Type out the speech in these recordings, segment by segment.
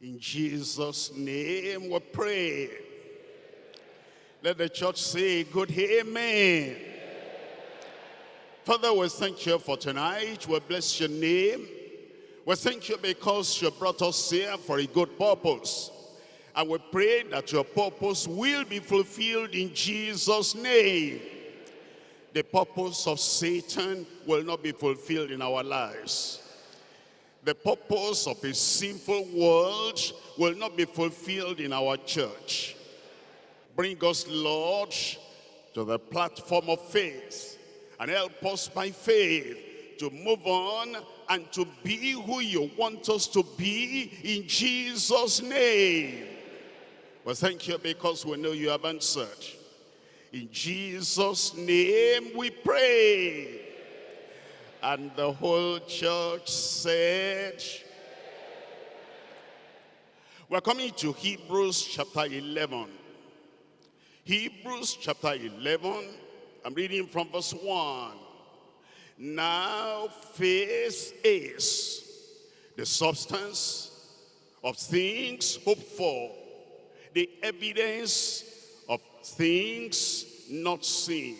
In Jesus' name we pray. Let the church say good amen. Father, we thank you for tonight. We bless your name. We thank you because you brought us here for a good purpose. And we pray that your purpose will be fulfilled in Jesus' name. The purpose of Satan will not be fulfilled in our lives. The purpose of a sinful world will not be fulfilled in our church. Bring us, Lord, to the platform of faith and help us by faith to move on and to be who you want us to be in Jesus' name. Well, thank you because we know you have answered. In Jesus' name we pray. And the whole church said, we're coming to Hebrews chapter 11. Hebrews chapter 11, I'm reading from verse 1. Now faith is the substance of things hoped for, the evidence of things not seen.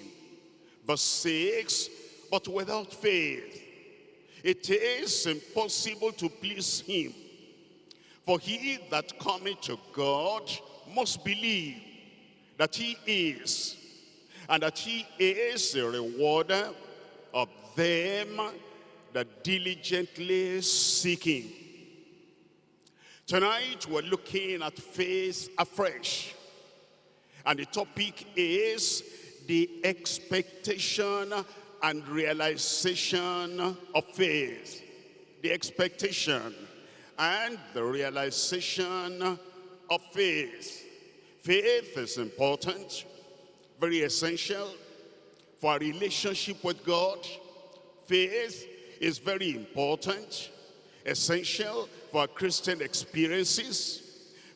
Verse 6, but without faith, it is impossible to please him. For he that cometh to God must believe that he is, and that he is the rewarder of them that diligently seek him. Tonight we're looking at faith afresh. And the topic is the expectation and realization of faith. The expectation and the realization of faith. Faith is important, very essential for our relationship with God. Faith is very important, essential for Christian experiences.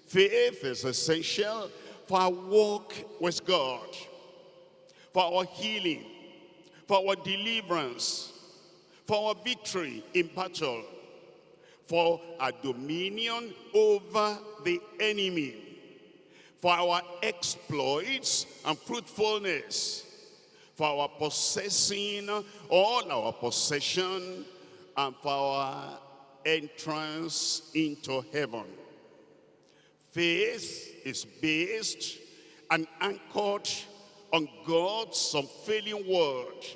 Faith is essential for our walk with God, for our healing, for our deliverance, for our victory in battle, for our dominion over the enemy, for our exploits and fruitfulness, for our possessing all our possession, and for our entrance into heaven. Faith is based and anchored on God's unfailing word,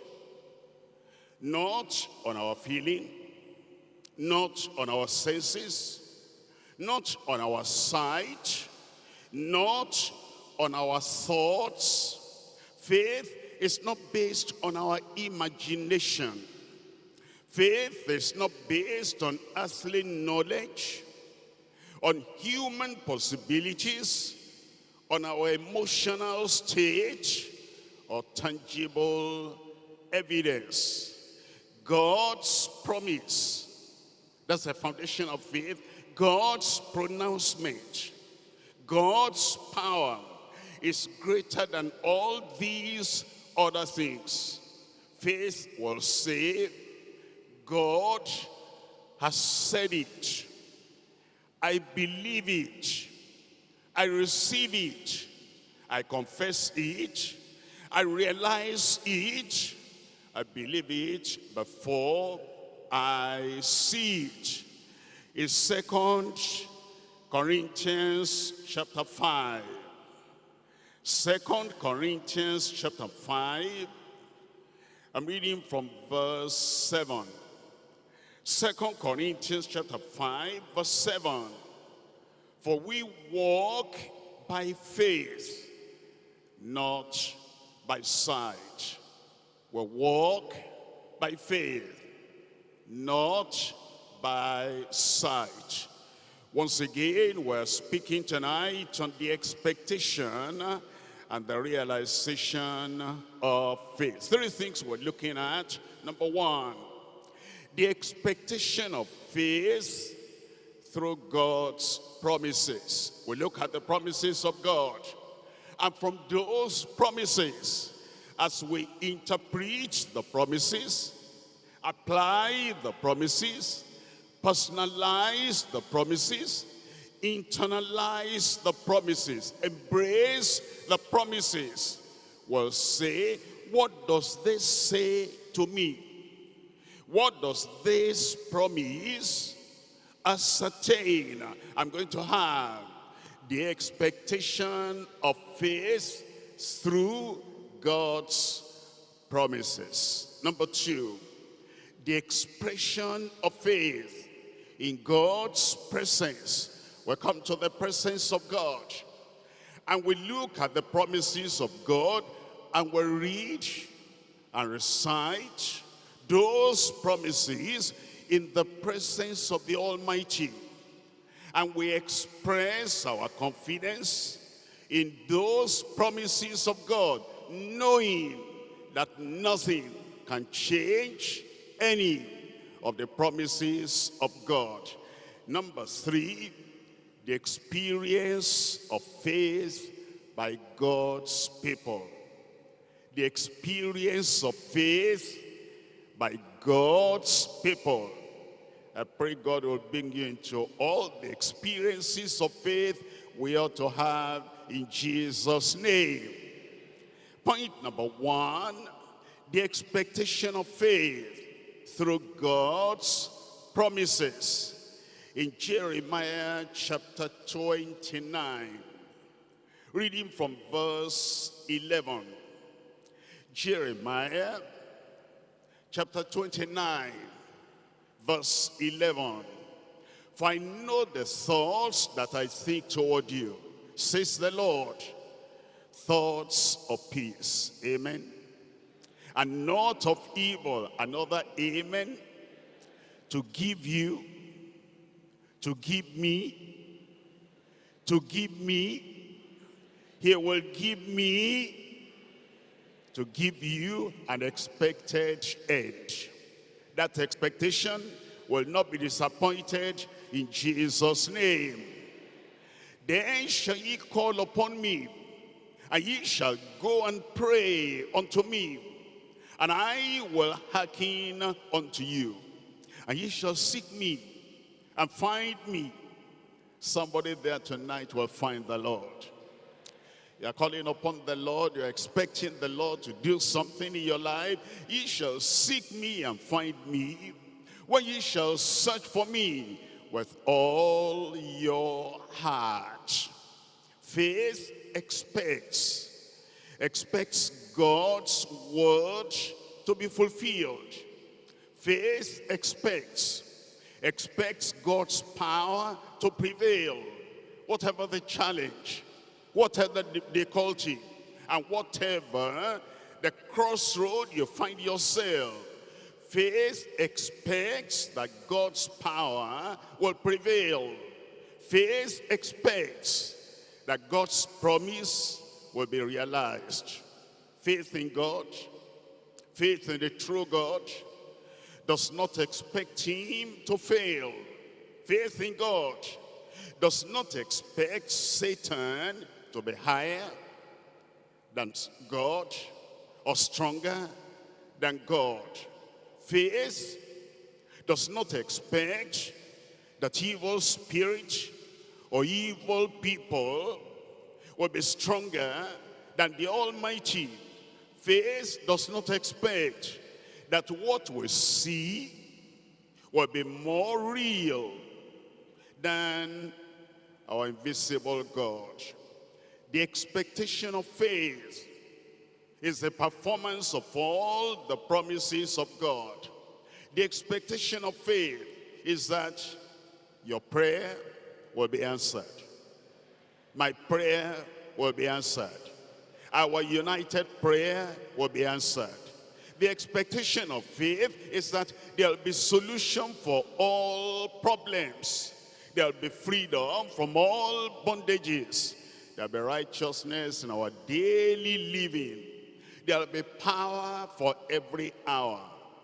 not on our feeling, not on our senses, not on our sight, not on our thoughts. Faith is not based on our imagination. Faith is not based on earthly knowledge, on human possibilities, on our emotional state, or tangible evidence. God's promise, that's the foundation of faith. God's pronouncement, God's power is greater than all these other things. Faith will say, God has said it. I believe it. I receive it. I confess it. I realize it. I believe it before I see it. In Second Corinthians chapter 5. Second Corinthians chapter 5. I'm reading from verse 7. Second Corinthians chapter 5, verse 7. For we walk by faith, not by sight. We walk by faith, not by sight. Once again, we're speaking tonight on the expectation and the realization of faith. Three things we're looking at. Number one, the expectation of faith through God's promises. We look at the promises of God. And from those promises, as we interpret the promises, apply the promises, personalize the promises, internalize the promises, embrace the promises, will say, what does this say to me? What does this promise ascertain? I'm going to have the expectation of faith through God's promises. Number two, the expression of faith in God's presence. We come to the presence of God and we look at the promises of God and we read and recite those promises in the presence of the Almighty. And we express our confidence in those promises of God, knowing that nothing can change any of the promises of God. Number three, the experience of faith by God's people. The experience of faith by God's people. I pray God will bring you into all the experiences of faith we ought to have in Jesus' name. Point number one, the expectation of faith through God's promises in Jeremiah chapter 29, reading from verse 11. Jeremiah chapter 29, verse 11. For I know the thoughts that I think toward you, says the Lord, thoughts of peace. Amen. And not of evil. Another amen. To give you to give me, to give me, he will give me, to give you an expected end. That expectation will not be disappointed in Jesus' name. Then shall ye call upon me, and ye shall go and pray unto me, and I will hearken unto you. And ye shall seek me and find me. Somebody there tonight will find the Lord. You're calling upon the Lord. You're expecting the Lord to do something in your life. Ye shall seek me and find me when ye shall search for me with all your heart. Faith expects, expects God's word to be fulfilled. Faith expects expects God's power to prevail. Whatever the challenge, whatever the difficulty, and whatever the crossroad you find yourself, faith expects that God's power will prevail. Faith expects that God's promise will be realized. Faith in God, faith in the true God, does not expect him to fail. Faith in God does not expect Satan to be higher than God or stronger than God. Faith does not expect that evil spirit or evil people will be stronger than the Almighty. Faith does not expect that what we see will be more real than our invisible God. The expectation of faith is the performance of all the promises of God. The expectation of faith is that your prayer will be answered. My prayer will be answered. Our united prayer will be answered. The expectation of faith is that there'll be solution for all problems. There'll be freedom from all bondages. There'll be righteousness in our daily living. There'll be power for every hour.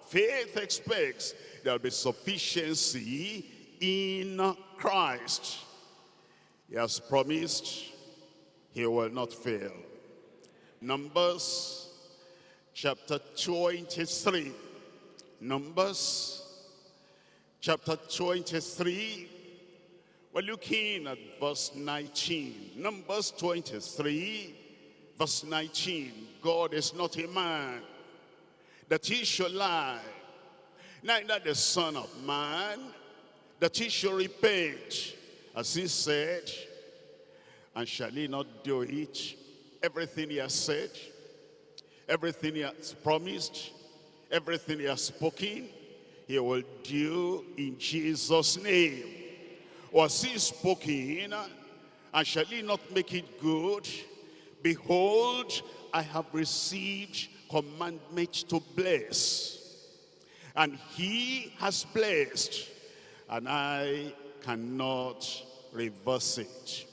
Faith expects there'll be sufficiency in Christ. He has promised he will not fail. Numbers chapter 23. Numbers chapter 23. We're looking at verse 19. Numbers 23, verse 19. God is not a man that he should lie, neither the son of man that he should repent. As he said, and shall he not do it? Everything he has said, everything he has promised, everything he has spoken, he will do in Jesus' name was he spoken, and shall he not make it good? Behold, I have received commandment to bless. And he has blessed, and I cannot reverse it.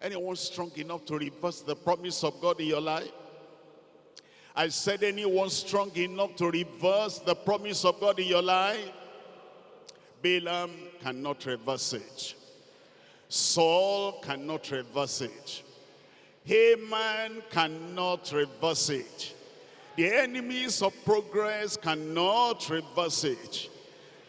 Anyone strong enough to reverse the promise of God in your life? I said anyone strong enough to reverse the promise of God in your life? Balaam cannot reverse it. Saul cannot reverse it. Haman cannot reverse it. The enemies of progress cannot reverse it.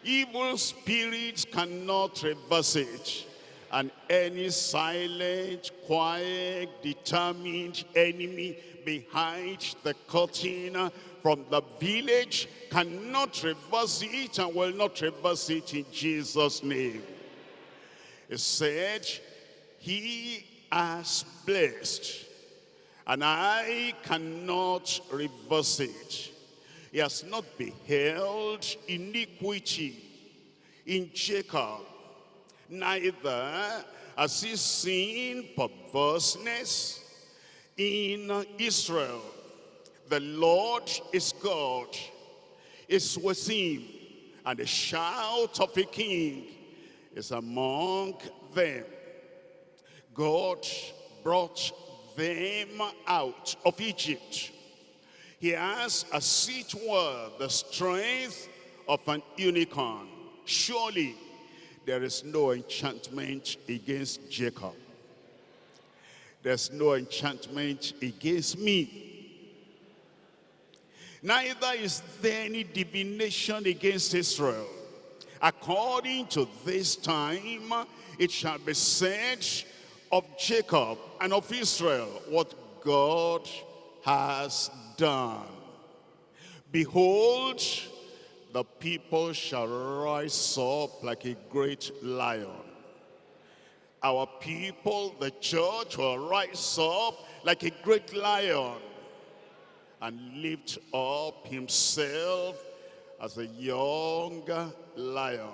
Evil spirits cannot reverse it. And any silent, quiet, determined enemy behind the curtain from the village cannot reverse it and will not reverse it in Jesus' name. It said, he has blessed and I cannot reverse it. He has not beheld iniquity in Jacob, neither has he seen perverseness in Israel. The Lord is God, is with him, and the shout of a king is among them. God brought them out of Egypt. He has, as it were, the strength of an unicorn. Surely there is no enchantment against Jacob. There's no enchantment against me. Neither is there any divination against Israel. According to this time, it shall be said of Jacob and of Israel what God has done. Behold, the people shall rise up like a great lion. Our people, the church, will rise up like a great lion and lift up himself as a young lion.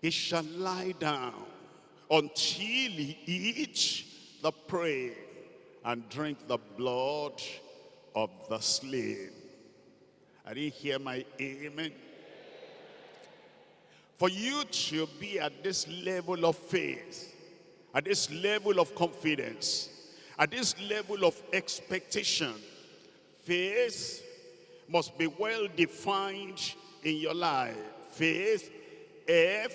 He shall lie down until he eat the prey and drink the blood of the slain. I didn't hear my amen. For you to be at this level of faith, at this level of confidence, at this level of expectation, Faith must be well defined in your life. Faith, F,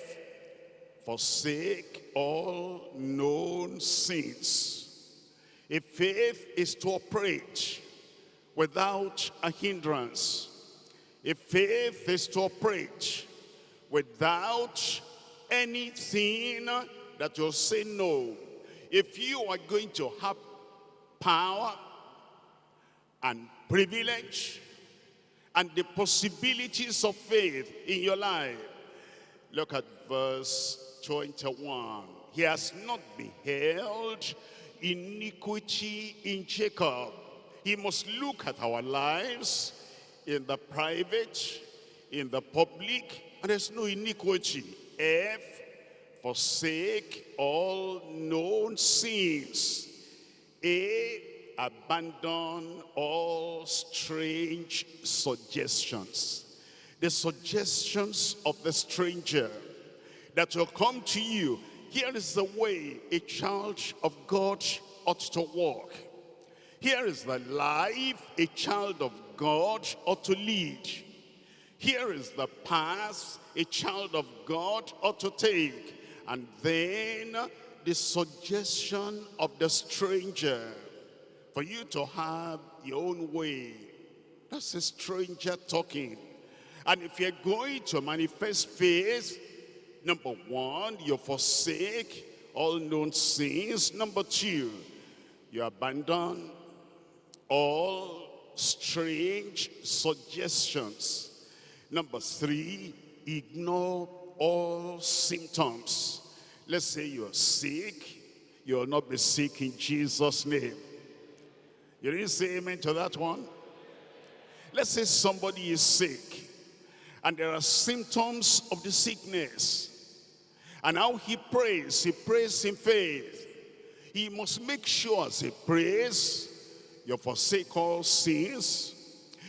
forsake all known sins. If faith is to operate without a hindrance, if faith is to operate without anything that will say no, if you are going to have power and privilege and the possibilities of faith in your life. Look at verse 21. He has not beheld iniquity in Jacob. He must look at our lives in the private, in the public, and there's no iniquity. F, forsake all known sins. A, abandon all strange suggestions. The suggestions of the stranger that will come to you. Here is the way a child of God ought to walk. Here is the life a child of God ought to lead. Here is the path a child of God ought to take. And then the suggestion of the stranger for you to have your own way. That's a stranger talking. And if you're going to manifest faith, Number one, you forsake all known sins. Number two, you abandon all strange suggestions. Number three, ignore all symptoms. Let's say you're sick, you will not be sick in Jesus' name. You didn't say amen to that one? Let's say somebody is sick and there are symptoms of the sickness. And how he prays, he prays in faith. He must make sure as he prays, you forsake all sins.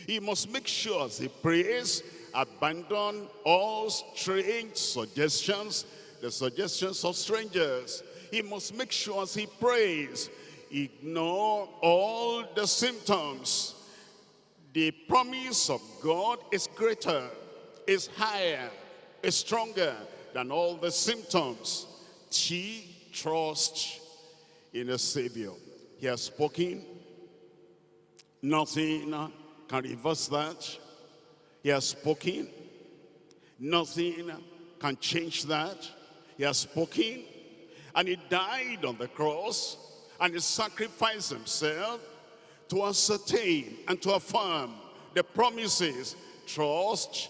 He must make sure as he prays, abandon all strange suggestions, the suggestions of strangers. He must make sure as he prays, ignore all the symptoms. The promise of God is greater, is higher, is stronger than all the symptoms. T, trust in a Savior. He has spoken. Nothing can reverse that. He has spoken. Nothing can change that. He has spoken. And he died on the cross. And he sacrificed himself to ascertain and to affirm the promises. Trust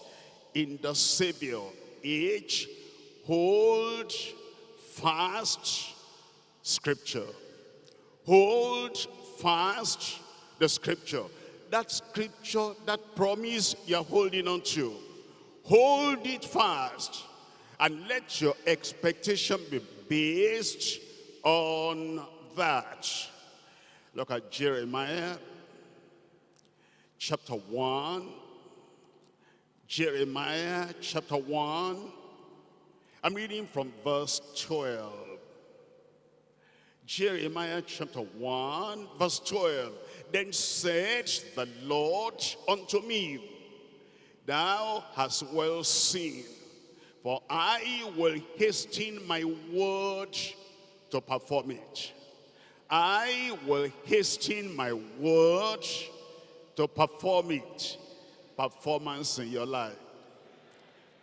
in the Savior. Each hold fast scripture. Hold fast the scripture. That scripture, that promise you're holding on to. Hold it fast and let your expectation be based on that. Look at Jeremiah chapter 1. Jeremiah chapter 1 I'm reading from verse 12. Jeremiah chapter 1, verse 12. Then said the Lord unto me, Thou hast well seen, for I will hasten my word to perform it. I will hasten my word to perform it. Performance in your life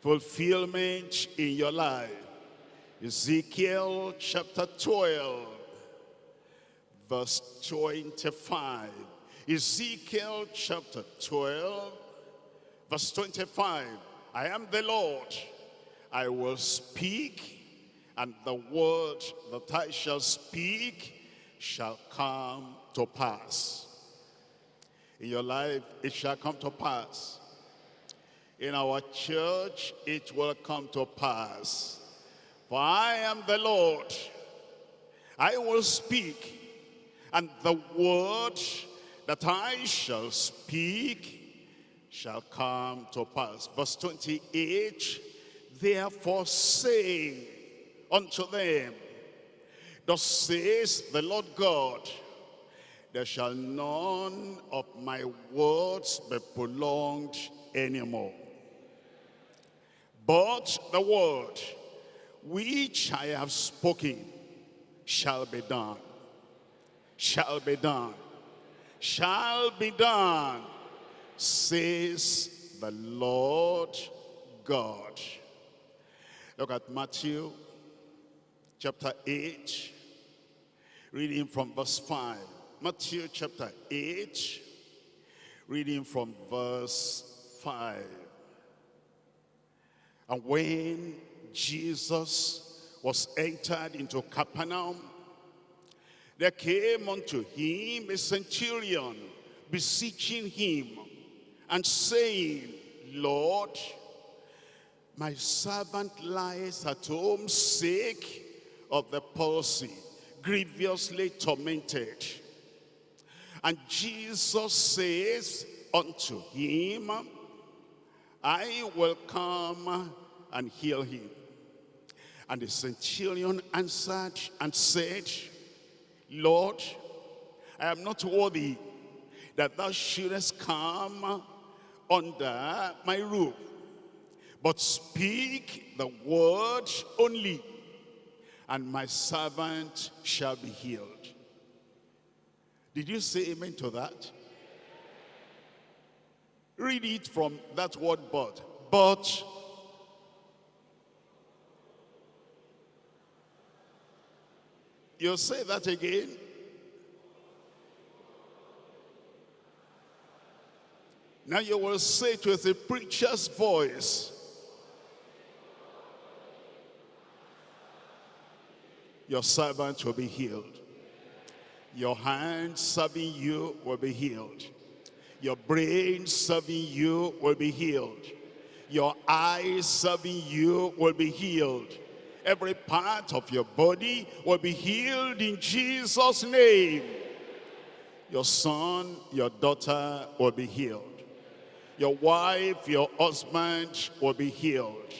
fulfillment in your life. Ezekiel chapter 12, verse 25. Ezekiel chapter 12, verse 25. I am the Lord. I will speak, and the word that I shall speak shall come to pass. In your life, it shall come to pass in our church, it will come to pass. For I am the Lord. I will speak, and the word that I shall speak shall come to pass. Verse 28, Therefore say unto them, Thus says the Lord God, There shall none of my words be prolonged anymore. But the word which I have spoken shall be done, shall be done, shall be done, says the Lord God. Look at Matthew chapter 8, reading from verse 5. Matthew chapter 8, reading from verse 5. And when Jesus was entered into Capernaum, there came unto him a centurion, beseeching him, and saying, Lord, my servant lies at home sick of the palsy, grievously tormented. And Jesus says unto him, I will come and heal him. And the centurion answered and said, Lord, I am not worthy that thou shouldest come under my roof, but speak the word only, and my servant shall be healed. Did you say amen to that? Read it from that word but. But You say that again. Now you will say it with a preacher's voice. Your servant will be healed. Your hand serving you will be healed. Your brain serving you will be healed. Your eyes serving you will be healed. Every part of your body will be healed in Jesus' name. Your son, your daughter will be healed. Your wife, your husband will be healed.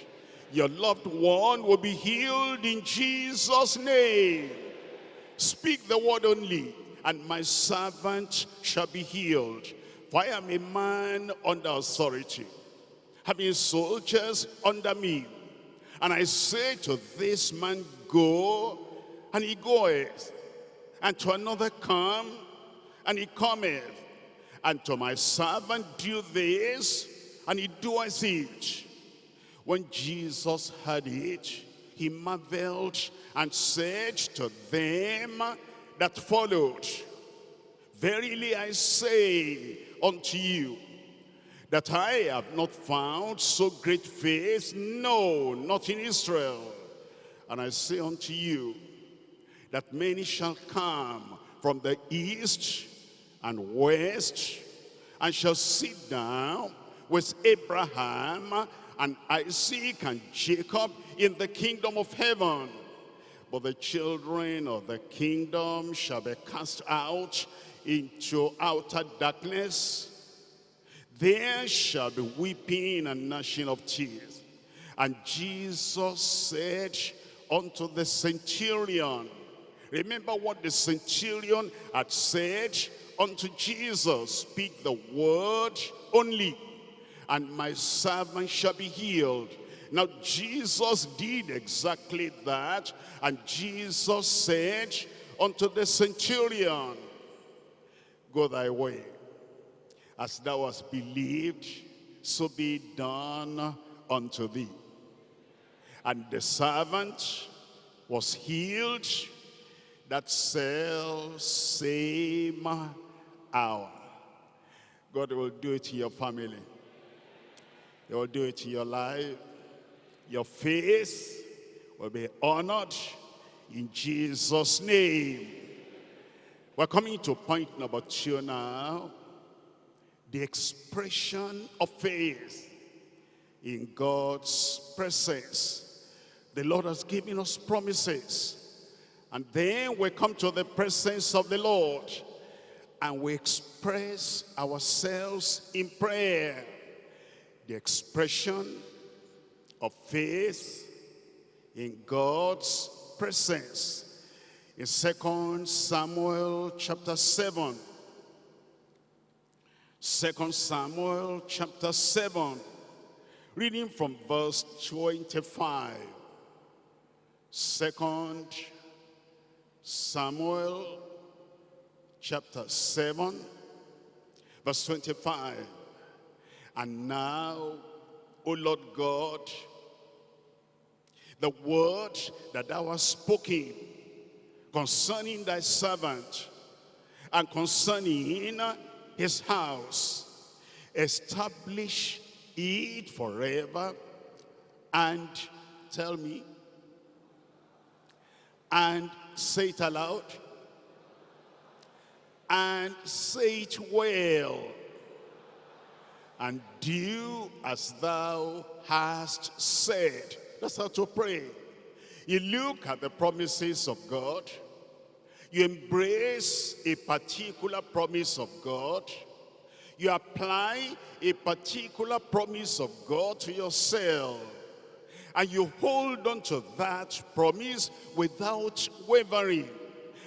Your loved one will be healed in Jesus' name. Speak the word only, and my servant shall be healed. For I am a man under authority, having soldiers under me. And I say to this man, go, and he goeth. And to another, come, and he cometh and to my servant do this, and he doeth it. When Jesus heard it, he marveled and said to them that followed, Verily I say unto you, that I have not found so great faith, no, not in Israel. And I say unto you, that many shall come from the east and west, and shall sit down with Abraham and Isaac and Jacob in the kingdom of heaven. But the children of the kingdom shall be cast out into outer darkness. There shall be weeping and gnashing of teeth. And Jesus said unto the centurion, remember what the centurion had said unto Jesus, speak the word only, and my servant shall be healed. Now Jesus did exactly that, and Jesus said unto the centurion, Go thy way, as thou hast believed, so be done unto thee. And the servant was healed that same hour. God will do it to your family. He will do it to your life. Your face will be honored in Jesus' name. We're coming to point number two now. The expression of faith in God's presence. The Lord has given us promises. And then we come to the presence of the Lord and we express ourselves in prayer. The expression of faith in God's presence. In Second Samuel chapter 7. 2 Samuel chapter 7. Reading from verse 25. Second Samuel chapter 7, verse 25. And now, O Lord God, the word that thou hast spoken concerning thy servant and concerning his house, establish it forever and tell me and say it aloud and say it well and do as thou hast said. That's how to pray. You look at the promises of God. You embrace a particular promise of God. You apply a particular promise of God to yourself and you hold on to that promise without wavering.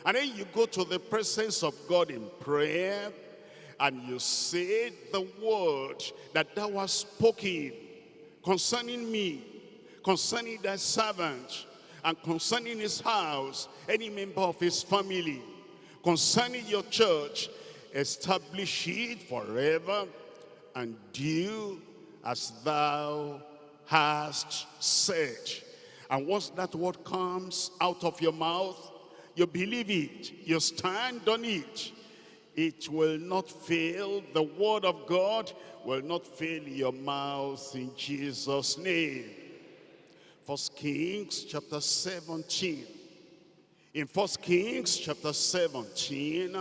And then you go to the presence of God in prayer and you say the word that thou hast spoken concerning me, concerning thy servant, and concerning his house, any member of his family, concerning your church, establish it forever and do as thou hast said. And once that word comes out of your mouth, you believe it, you stand on it, it will not fail. The word of God will not fail your mouth in Jesus' name. First Kings chapter 17. In First Kings chapter 17,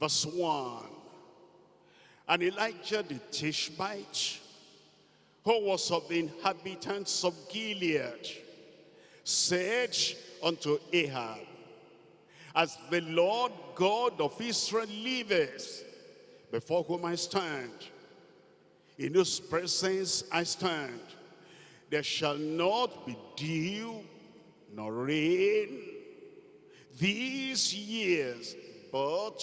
verse 1. And Elijah the Tishbite, who was of the inhabitants of Gilead, said unto Ahab, As the Lord God of Israel liveth, before whom I stand, in whose presence I stand, there shall not be dew nor rain these years, but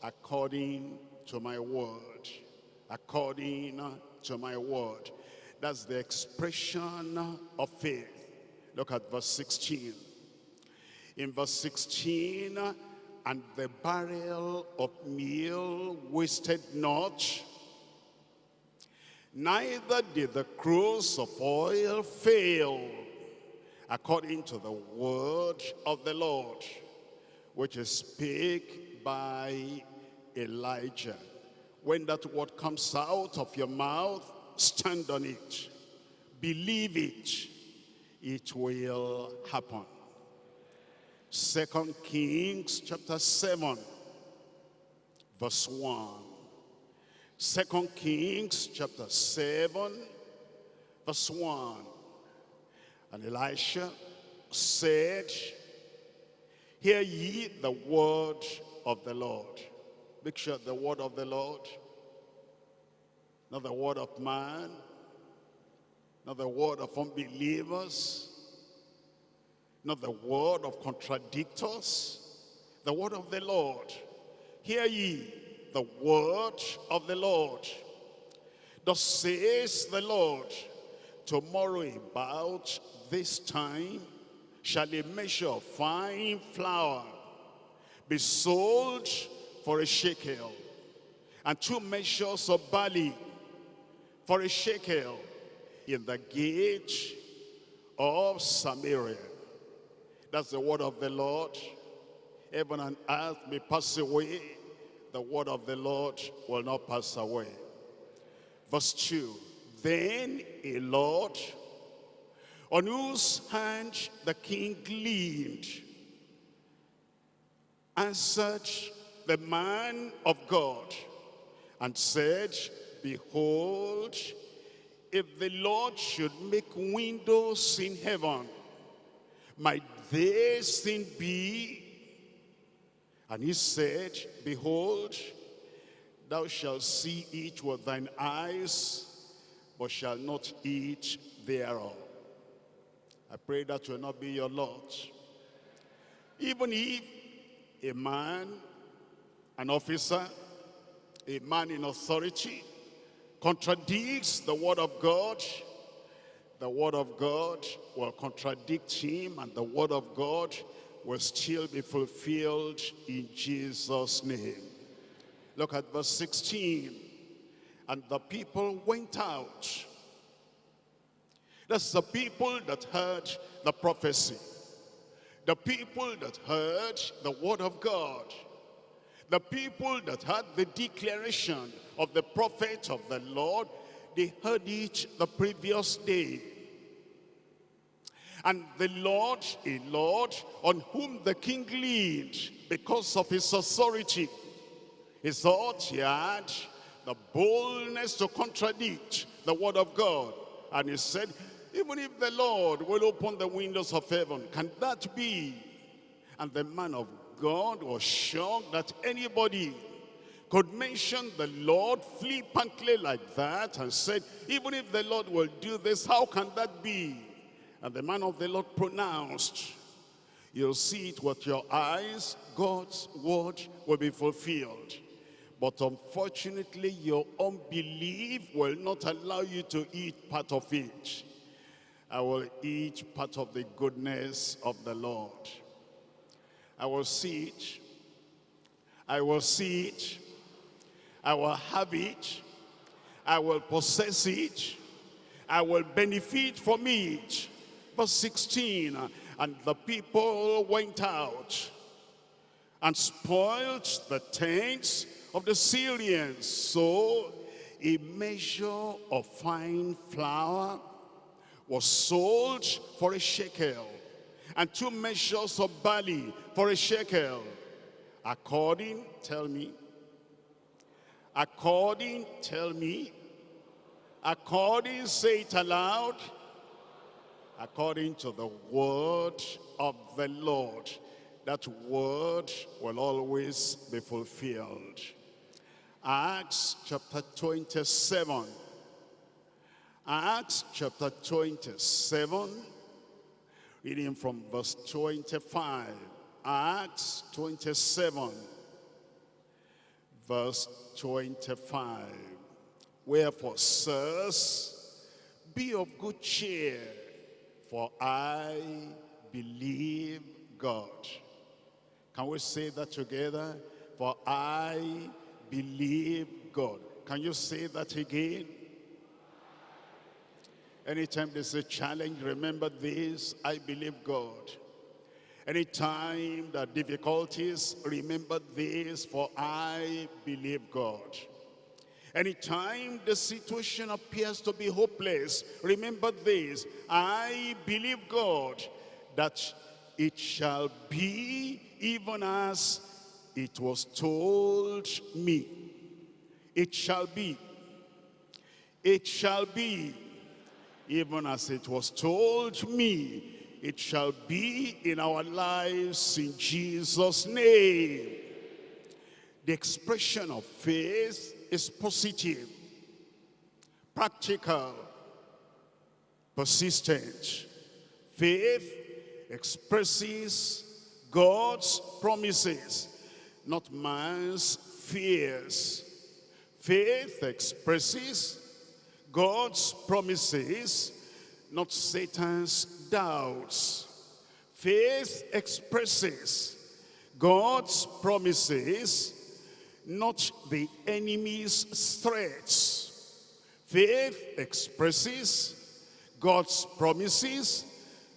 according to my word, according to my word. That's the expression of faith. Look at verse 16. In verse 16, and the barrel of meal wasted not, neither did the cruse of oil fail, according to the word of the Lord, which is spake by Elijah. When that word comes out of your mouth, stand on it. Believe it. It will happen. Second Kings chapter 7, verse 1. Second Kings chapter 7, verse 1. And Elisha said, Hear ye the word of the Lord. Make sure the word of the Lord, not the word of man, not the word of unbelievers, not the word of contradictors, the word of the Lord. Hear ye the word of the Lord. Thus says the Lord, tomorrow about this time shall a measure of fine flour be sold for a shekel, and two measures of barley for a shekel in the gate of Samaria. That's the word of the Lord. Heaven and earth may pass away. The word of the Lord will not pass away. Verse 2. Then a Lord on whose hand the king gleamed answered the man of God and said, Behold, if the Lord should make windows in heaven, might this thing be? And he said, Behold, thou shalt see it with thine eyes, but shalt not eat thereof. I pray that will not be your lot. Even if a man, an officer, a man in authority, contradicts the word of God, the word of God will contradict him and the word of God will still be fulfilled in Jesus' name. Look at verse 16. And the people went out. That's the people that heard the prophecy. The people that heard the word of God. The people that heard the declaration of the prophet of the Lord, they heard it the previous day. And the Lord, a Lord on whom the king leaned because of his authority, he thought he had the boldness to contradict the word of God. And he said, even if the Lord will open the windows of heaven, can that be? And the man of God was shocked that anybody could mention the Lord flippantly like that and said, even if the Lord will do this, how can that be? And the man of the Lord pronounced, you'll see it with your eyes, God's word will be fulfilled. But unfortunately, your unbelief will not allow you to eat part of it. I will eat part of the goodness of the Lord. I will see it. I will see it. I will have it. I will possess it. I will benefit from it. Verse 16, And the people went out and spoiled the tents of the Syrians. So a measure of fine flour was sold for a shekel, and two measures of barley for a shekel. According, tell me, according, tell me, according, say it aloud, according to the word of the Lord. That word will always be fulfilled. Acts chapter 27. Acts chapter 27, reading from verse 25. Acts 27, verse 25. Wherefore, sirs, be of good cheer, for I believe God. Can we say that together? For I believe God. Can you say that again? Anytime there's a challenge, remember this, I believe God. Anytime there are difficulties, remember this, for I believe God. Anytime the situation appears to be hopeless, remember this, I believe God, that it shall be even as it was told me. It shall be. It shall be. Even as it was told me, it shall be in our lives in Jesus' name. The expression of faith is positive, practical, persistent. Faith expresses God's promises not man's fears. Faith expresses God's promises, not Satan's doubts. Faith expresses God's promises, not the enemy's threats. Faith expresses God's promises,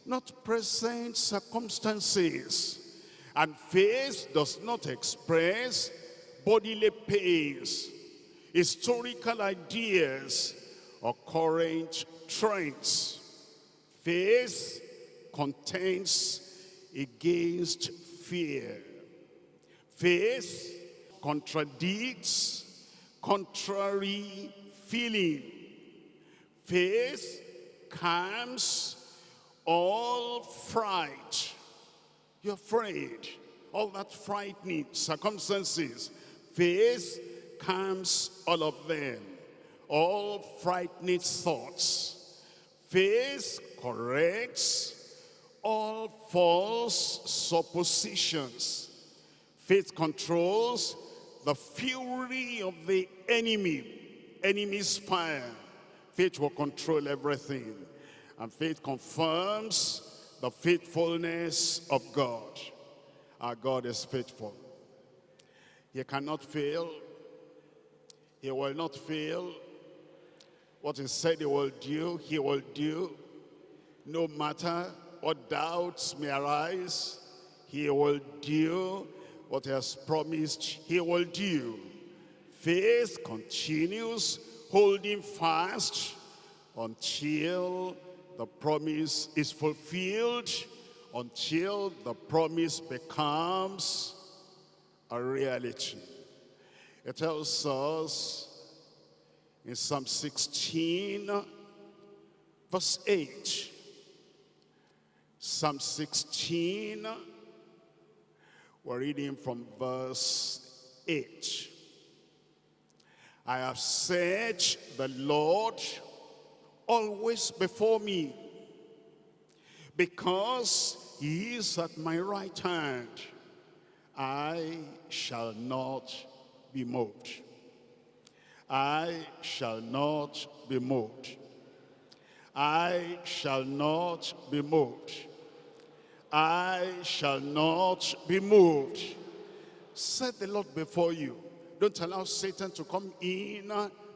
not present circumstances. And faith does not express bodily pains, historical ideas, or current trends. Faith contends against fear. Faith contradicts contrary feeling. Faith calms all fright you're afraid. All that frightening circumstances. Faith calms all of them. All frightening thoughts. Faith corrects all false suppositions. Faith controls the fury of the enemy, enemy's fire. Faith will control everything. And faith confirms the faithfulness of God. Our God is faithful. He cannot fail. He will not fail. What he said he will do, he will do. No matter what doubts may arise, he will do what he has promised he will do. Faith continues holding fast until the promise is fulfilled until the promise becomes a reality. It tells us in Psalm 16, verse 8. Psalm 16, we're reading from verse 8. I have said, the Lord always before me because he is at my right hand I shall not be moved. I shall not be moved. I shall not be moved I shall not be moved set the Lord before you don't allow Satan to come in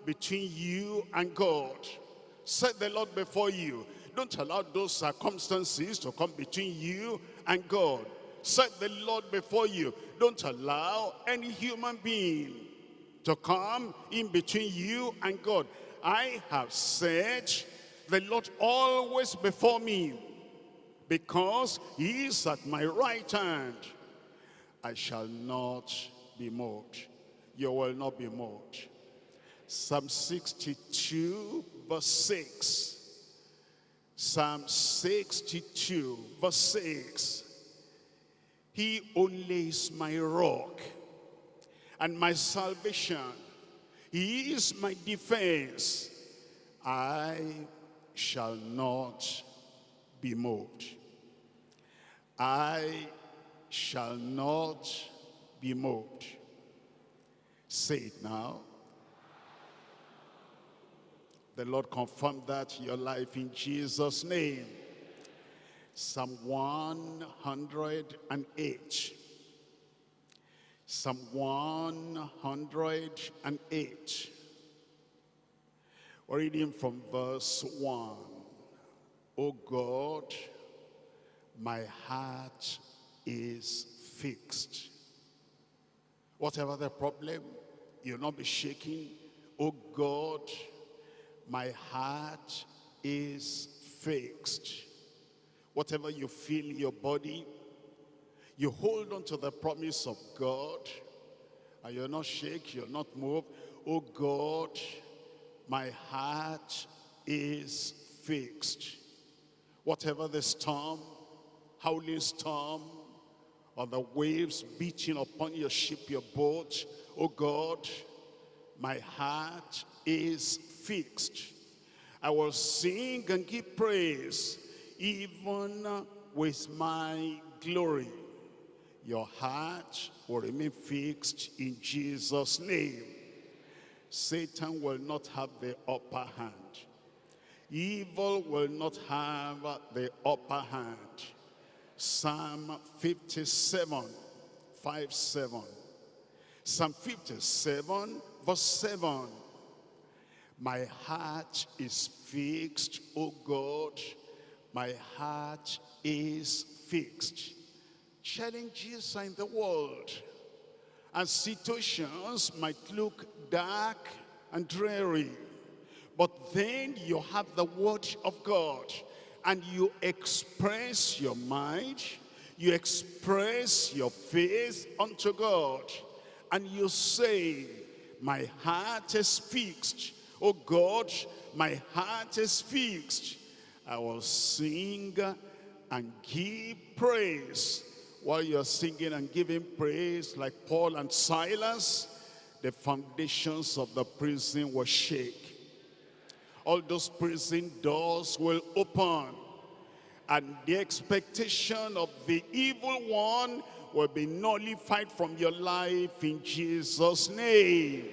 between you and God Set the Lord before you. Don't allow those circumstances to come between you and God. Set the Lord before you. Don't allow any human being to come in between you and God. I have set the Lord always before me because he is at my right hand. I shall not be moved. You will not be moved. Psalm 62 verse 6. Psalm 62 verse 6. He only is my rock and my salvation. He is my defense. I shall not be moved. I shall not be moved. Say it now. The Lord confirm that your life in Jesus' name. Psalm 108. Psalm 108. We're reading from verse 1. O God, my heart is fixed. Whatever the problem, you'll not be shaking. Oh God, my heart is fixed. Whatever you feel in your body, you hold on to the promise of God, and you're not shake, you're not move. Oh God, my heart is fixed. Whatever the storm, howling storm, or the waves beating upon your ship, your boat, oh God, my heart is fixed. I will sing and give praise, even with my glory. Your heart will remain fixed in Jesus' name. Satan will not have the upper hand. Evil will not have the upper hand. Psalm 57, 5, 7. Psalm 57, verse 7. My heart is fixed, O God. My heart is fixed. Challenges are in the world. And situations might look dark and dreary. But then you have the word of God and you express your mind, you express your faith unto God, and you say, my heart is fixed. Oh God, my heart is fixed. I will sing and give praise. While you're singing and giving praise like Paul and Silas, the foundations of the prison were shake all those prison doors will open. And the expectation of the evil one will be nullified from your life in Jesus name.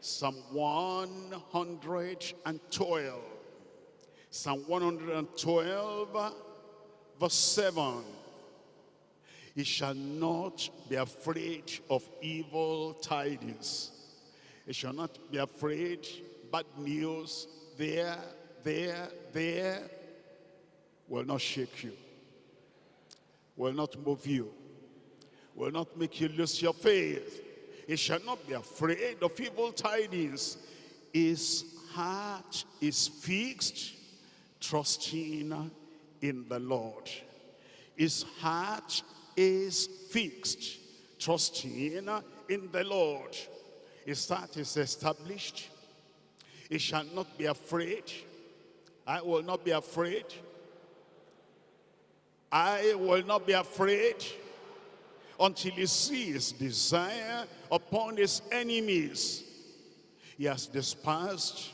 Psalm 112 Psalm 112 verse 7 he shall not be afraid of evil tidings. He shall not be afraid bad news there, there, there will not shake you, will not move you, will not make you lose your faith. He shall not be afraid of evil tidings. His heart is fixed, trusting in the Lord. His heart is fixed, trusting in the Lord. His heart is established, he shall not be afraid. I will not be afraid. I will not be afraid until he sees desire upon his enemies. He has despised.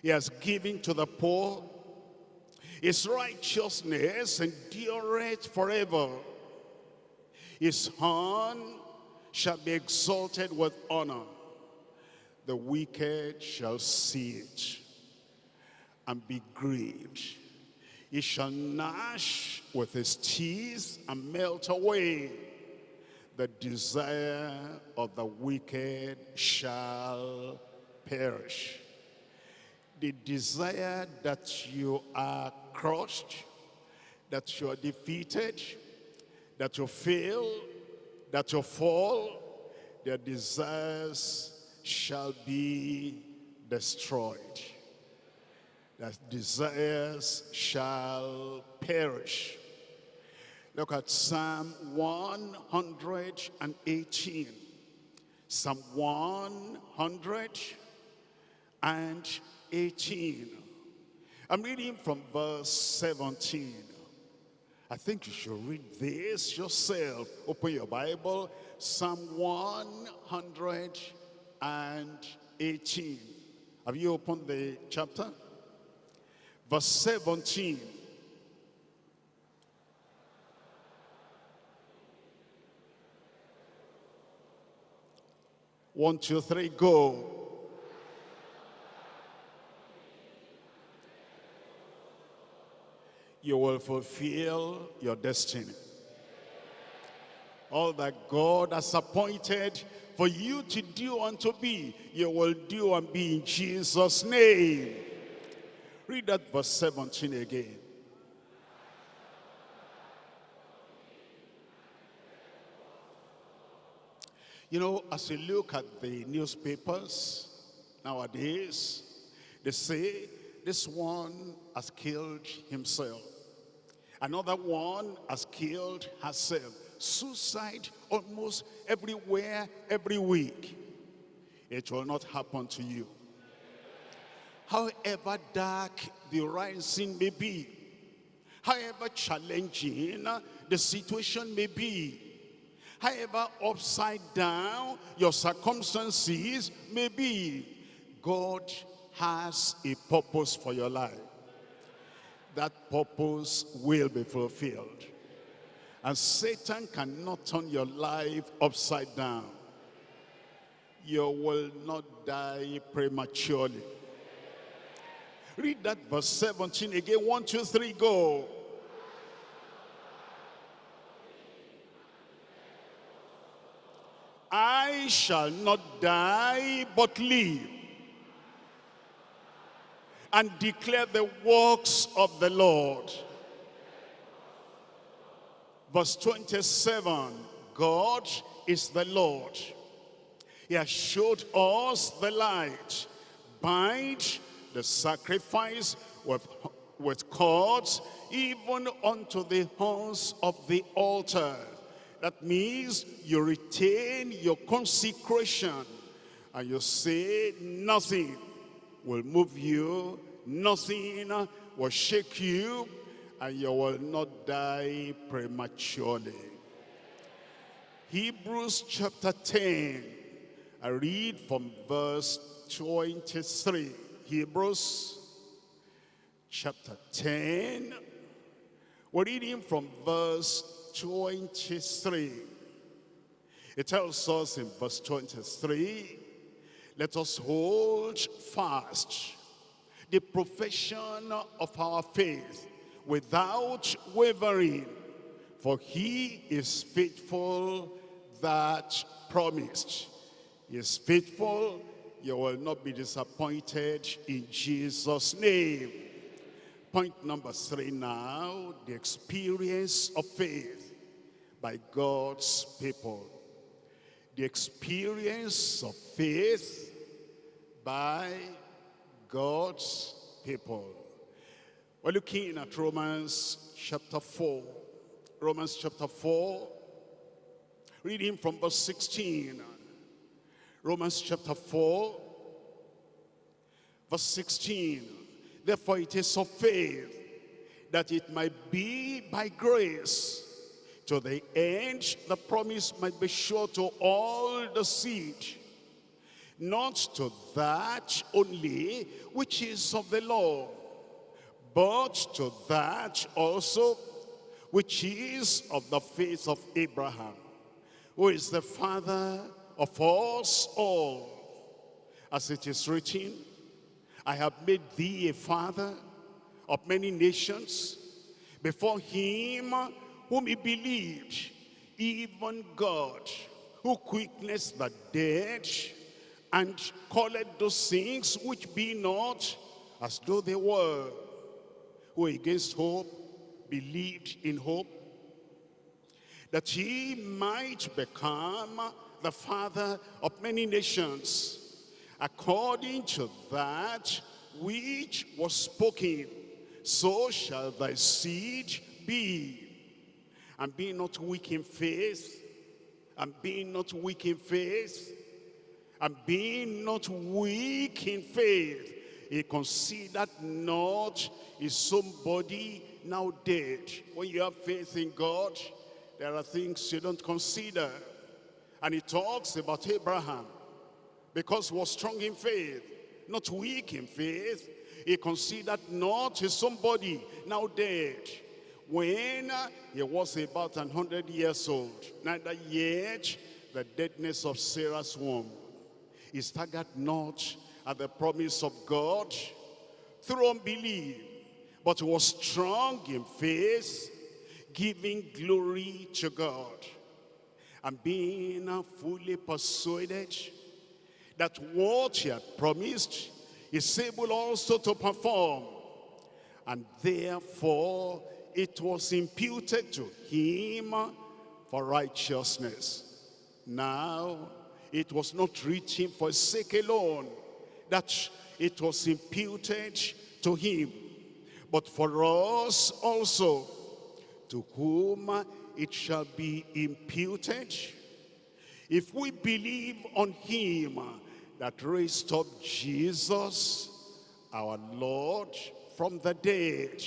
He has given to the poor. His righteousness endureth forever. His horn shall be exalted with honor the wicked shall see it and be grieved. He shall gnash with his teeth and melt away. The desire of the wicked shall perish. the desire that you are crushed, that you are defeated, that you fail, that you fall, their desires shall be destroyed. That desires shall perish. Look at Psalm 118. Psalm 118. I'm reading from verse 17. I think you should read this yourself. Open your Bible. Psalm 118. Have you opened the chapter? Verse 17. One, two, three, go. You will fulfill your destiny. All that God has appointed for you to do and to be, you will do and be in Jesus' name. Read that verse 17 again. You know, as you look at the newspapers nowadays, they say this one has killed himself. Another one has killed herself. Suicide almost everywhere, every week. It will not happen to you. However dark the rising may be, however challenging the situation may be, however upside down your circumstances may be, God has a purpose for your life. That purpose will be fulfilled. And Satan cannot turn your life upside down. You will not die prematurely. Read that verse 17 again. One, two, three, go. I shall not die but live and declare the works of the Lord. Verse 27, God is the Lord. He has showed us the light. Bind the sacrifice with, with cords even unto the horns of the altar. That means you retain your consecration and you say nothing will move you, nothing will shake you, and you will not die prematurely. Hebrews chapter 10, I read from verse 23. Hebrews chapter 10, we're reading from verse 23. It tells us in verse 23, let us hold fast the profession of our faith without wavering, for he is faithful that promised. He is faithful, you will not be disappointed in Jesus' name. Point number three now, the experience of faith by God's people. The experience of faith by God's people. We're looking at Romans chapter 4. Romans chapter 4, reading from verse 16. Romans chapter 4, verse 16. Therefore it is of faith that it might be by grace to the end the promise might be sure to all the seed not to that only which is of the law but to that also which is of the faith of Abraham who is the father of us all. As it is written I have made thee a father of many nations before him whom he believed, even God, who quickness the dead and calleth those things which be not as though they were, who against hope believed in hope, that he might become the father of many nations, according to that which was spoken, so shall thy seed be. And be not weak in faith, and being not weak in faith, and being not weak in faith, he considered not his somebody now dead. When you have faith in God, there are things you don't consider. And he talks about Abraham because was strong in faith, not weak in faith. He considered not his somebody now dead when he was about 100 years old, neither yet the deadness of Sarah's womb. He staggered not at the promise of God through unbelief, but was strong in faith, giving glory to God, and being fully persuaded that what he had promised is able also to perform. And therefore it was imputed to him for righteousness. Now, it was not written for sake alone that it was imputed to him, but for us also, to whom it shall be imputed. If we believe on him that raised up Jesus, our Lord, from the dead,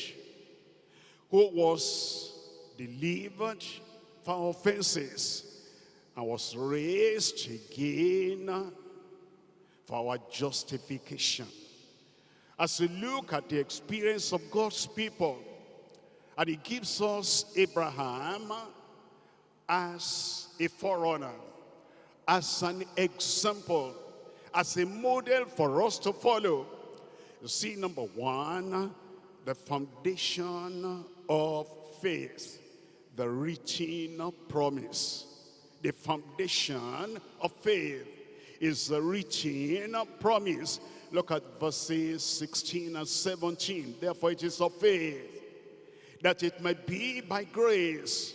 who was delivered for offenses and was raised again for our justification. As we look at the experience of God's people, and he gives us Abraham as a forerunner, as an example, as a model for us to follow. You see, number one, the foundation of faith, the written promise. The foundation of faith is the written promise. Look at verses 16 and 17. Therefore it is of faith that it might be by grace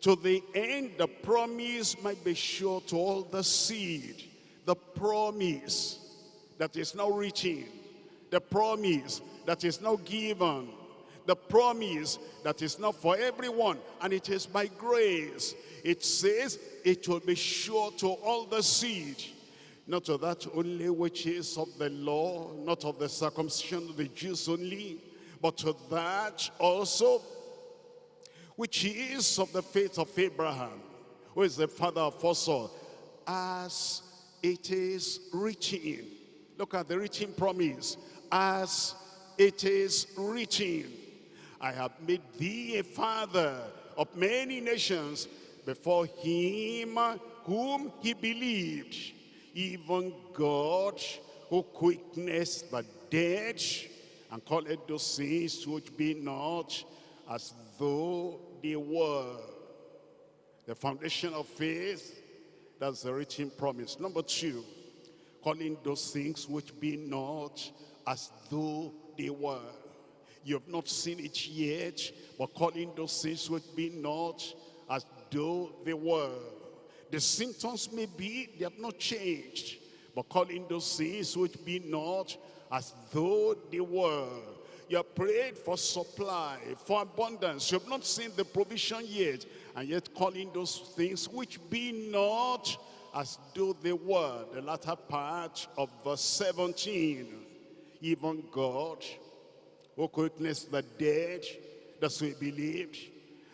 to the end the promise might be sure to all the seed. The promise that is now reaching, The promise that is now given the promise that is not for everyone and it is by grace it says it will be sure to all the seed not to that only which is of the law not of the circumcision of the Jews only but to that also which is of the faith of Abraham who is the father of us all as it is written. Look at the written promise. As it is written I have made thee a father of many nations before him whom he believed, even God who quickeneth the dead and calleth those things which be not as though they were. The foundation of faith, that's the written promise. Number two, calling those things which be not as though they were. You have not seen it yet, but calling those things which be not as though they were. The symptoms may be, they have not changed, but calling those things which be not as though they were. You have prayed for supply, for abundance. You have not seen the provision yet, and yet calling those things which be not as though they were. The latter part of verse 17. Even God who quickeneth the dead, that's we believed.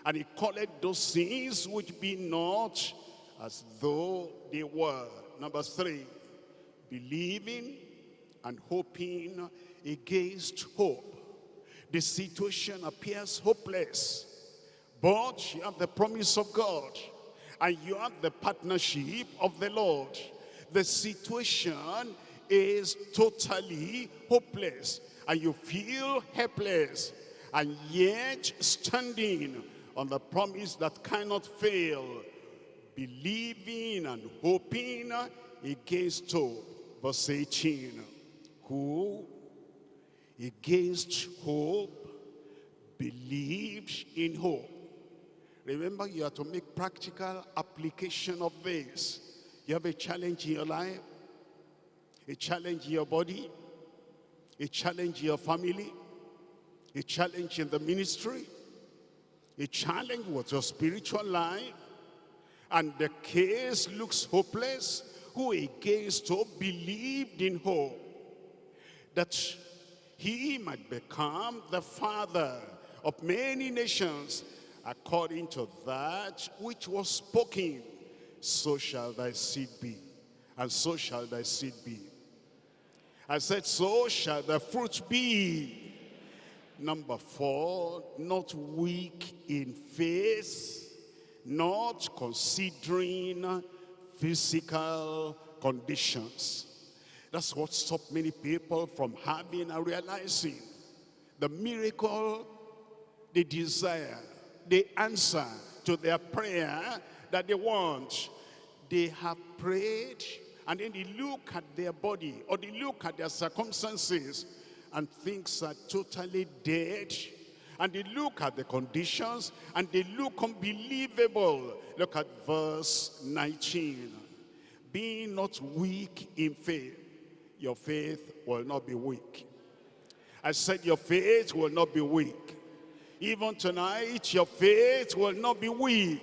And he called those things which be not as though they were. Number three, believing and hoping against hope. The situation appears hopeless, but you have the promise of God and you have the partnership of the Lord. The situation is totally hopeless and you feel helpless and yet standing on the promise that cannot fail believing and hoping against hope verse 18 who against hope, believed in hope. Remember, you have to make practical application of this. You have a challenge in your life, a challenge in your body, a challenge in your family, a challenge in the ministry, a challenge with your spiritual life, and the case looks hopeless, who against hope believed in hope, that he might become the father of many nations, according to that which was spoken, so shall thy seed be, and so shall thy seed be. I said, so shall the fruit be. Number four, not weak in faith, not considering physical conditions. That's what stopped many people from having and realizing the miracle they desire the answer to their prayer that they want. They have prayed and then they look at their body or they look at their circumstances and things are totally dead. And they look at the conditions and they look unbelievable. Look at verse 19. Being not weak in faith, your faith will not be weak. I said your faith will not be weak. Even tonight, your faith will not be weak.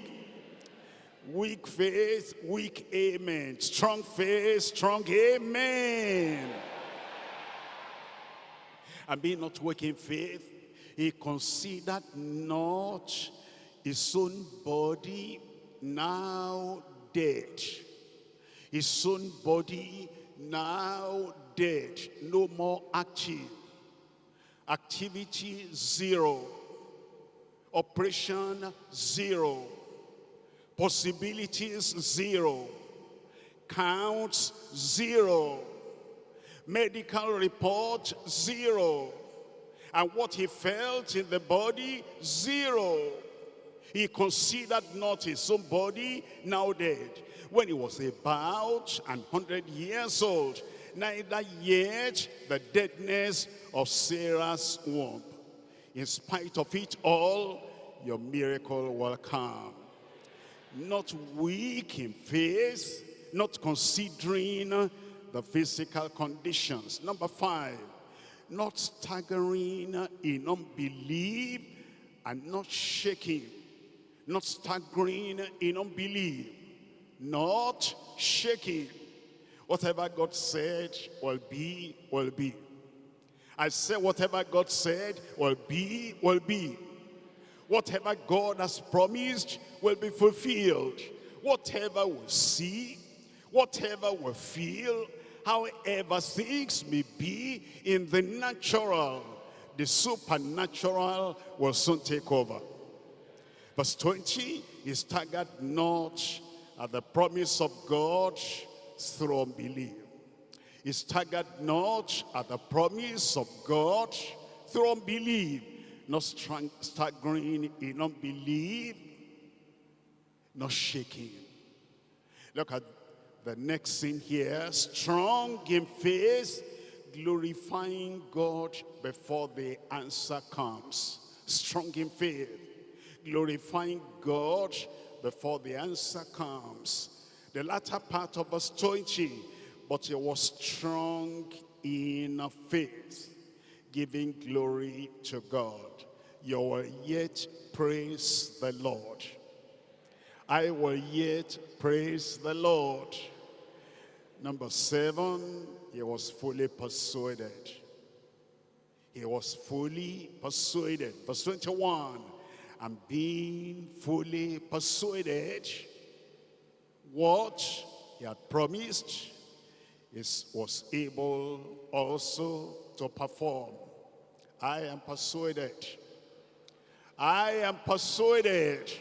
Weak faith, weak amen. Strong faith, strong amen. And being not weak in faith, he considered not his own body now dead. His own body now dead, no more active. Activity zero Operation, zero. Possibilities, zero. Counts, zero. Medical report, zero. And what he felt in the body, zero. He considered not his own body now dead. When he was about an hundred years old, neither yet the deadness of Sarah's womb. In spite of it all, your miracle will come. Not weak in faith, not considering the physical conditions. Number five, not staggering in unbelief and not shaking. Not staggering in unbelief, not shaking. Whatever God said will be, will be. I say whatever God said will be, will be. Whatever God has promised will be fulfilled. Whatever we see, whatever we feel, however things may be in the natural, the supernatural will soon take over. Verse 20 is staggered not at the promise of God through unbelief. He staggered not at the promise of God through unbelief, not staggering in unbelief, not shaking. Look at the next scene here. Strong in faith, glorifying God before the answer comes. Strong in faith, glorifying God before the answer comes. The latter part of verse 20, but he was strong in faith, giving glory to God. You will yet praise the Lord. I will yet praise the Lord. Number seven, he was fully persuaded. He was fully persuaded. Verse 21, and being fully persuaded, what he had promised, is, was able also to perform. I am persuaded. I am persuaded.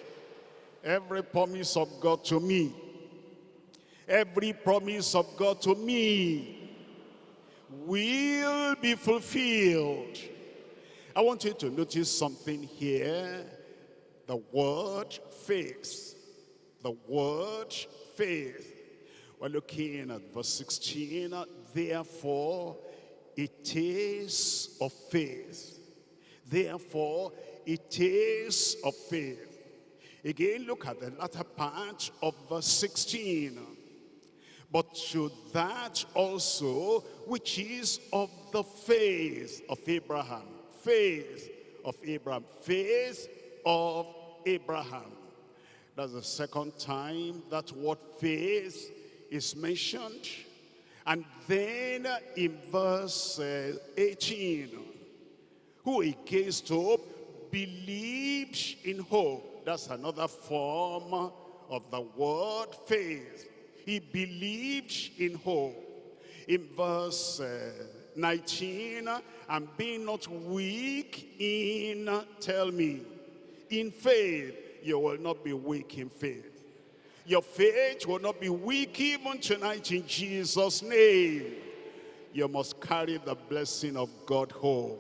Every promise of God to me, every promise of God to me will be fulfilled. I want you to notice something here. The word faith. The word faith we're looking at verse 16. Therefore, it is of faith. Therefore, it is of faith. Again, look at the latter part of verse 16. But to that also which is of the faith of Abraham. Faith of Abraham. Faith of Abraham. That's the second time that word faith is mentioned. And then in verse uh, 18, who against hope believes in hope. That's another form of the word faith. He believed in hope. In verse uh, 19, and being not weak in, tell me, in faith, you will not be weak in faith. Your faith will not be weak even tonight in Jesus' name. You must carry the blessing of God home.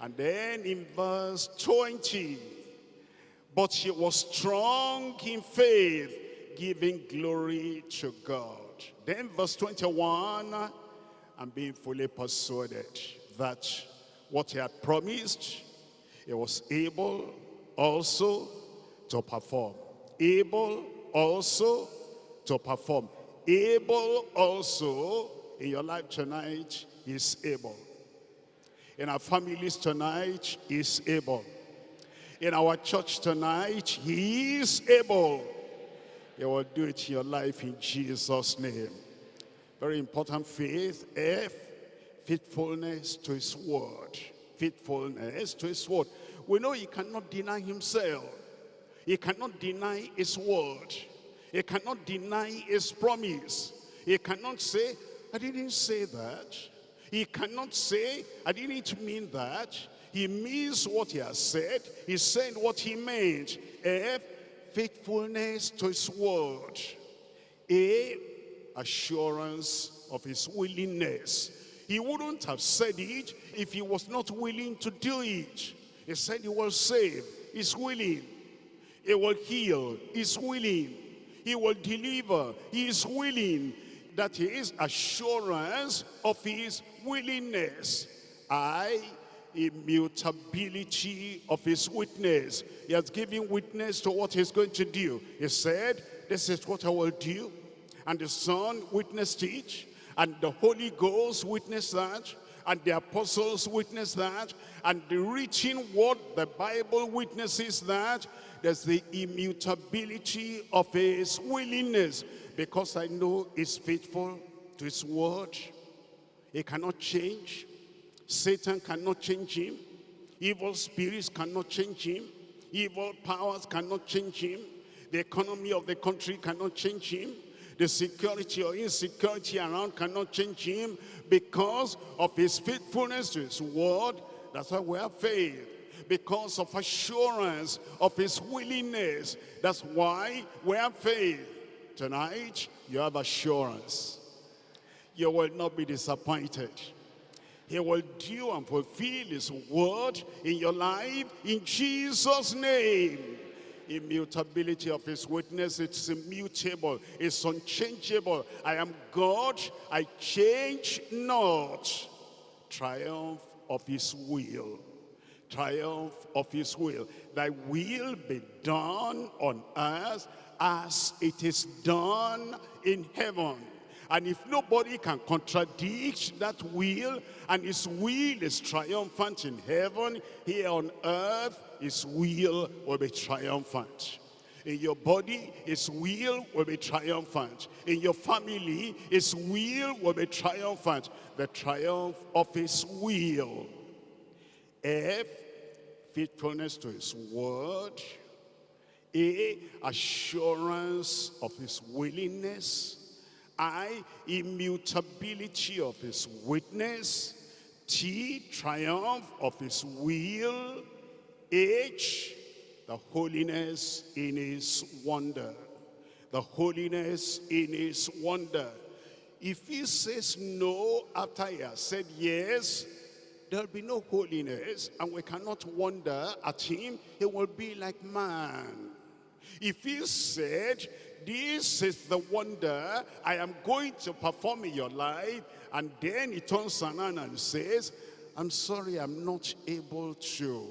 And then in verse 20, but she was strong in faith, giving glory to God. Then verse 21, and being fully persuaded that what he had promised, he was able also to perform. Able also to perform. Able also in your life tonight is able. In our families tonight is able. In our church tonight, he is able. He will do it in your life in Jesus' name. Very important faith. F, faithfulness to his word. Faithfulness to his word. We know he cannot deny himself. He cannot deny his word. He cannot deny his promise. He cannot say, I didn't say that. He cannot say, I didn't mean that. He means what he has said. He said what he meant. F, faithfulness to his word. A, assurance of his willingness. He wouldn't have said it if he was not willing to do it. He said he will save. He's willing. He will heal. He's willing. He will deliver. He is willing. That he is assurance of his willingness. I, immutability of his witness. He has given witness to what he's going to do. He said, this is what I will do. And the Son witnessed it. And the Holy Ghost witnessed that and the apostles witnessed that, and the written word, the Bible witnesses that, there's the immutability of his willingness, because I know he's faithful to his word. He cannot change. Satan cannot change him. Evil spirits cannot change him. Evil powers cannot change him. The economy of the country cannot change him. The security or insecurity around cannot change him because of his faithfulness to his word. That's why we have faith. Because of assurance of his willingness. That's why we have faith. Tonight, you have assurance. You will not be disappointed. He will do and fulfill his word in your life in Jesus' name immutability of his witness. It's immutable. It's unchangeable. I am God. I change not. Triumph of his will. Triumph of his will. Thy will be done on earth as it is done in heaven. And if nobody can contradict that will, and his will is triumphant in heaven, here on earth, his will will be triumphant. In your body, his will will be triumphant. In your family, his will will be triumphant. The triumph of his will. F, faithfulness to his word. A, assurance of his willingness. I, immutability of his witness. T, triumph of his will. H, the holiness in his wonder. The holiness in his wonder. If he says no after he has said yes, there'll be no holiness and we cannot wonder at him. He will be like man. If he said, this is the wonder I am going to perform in your life, and then he turns around and says, I'm sorry, I'm not able to.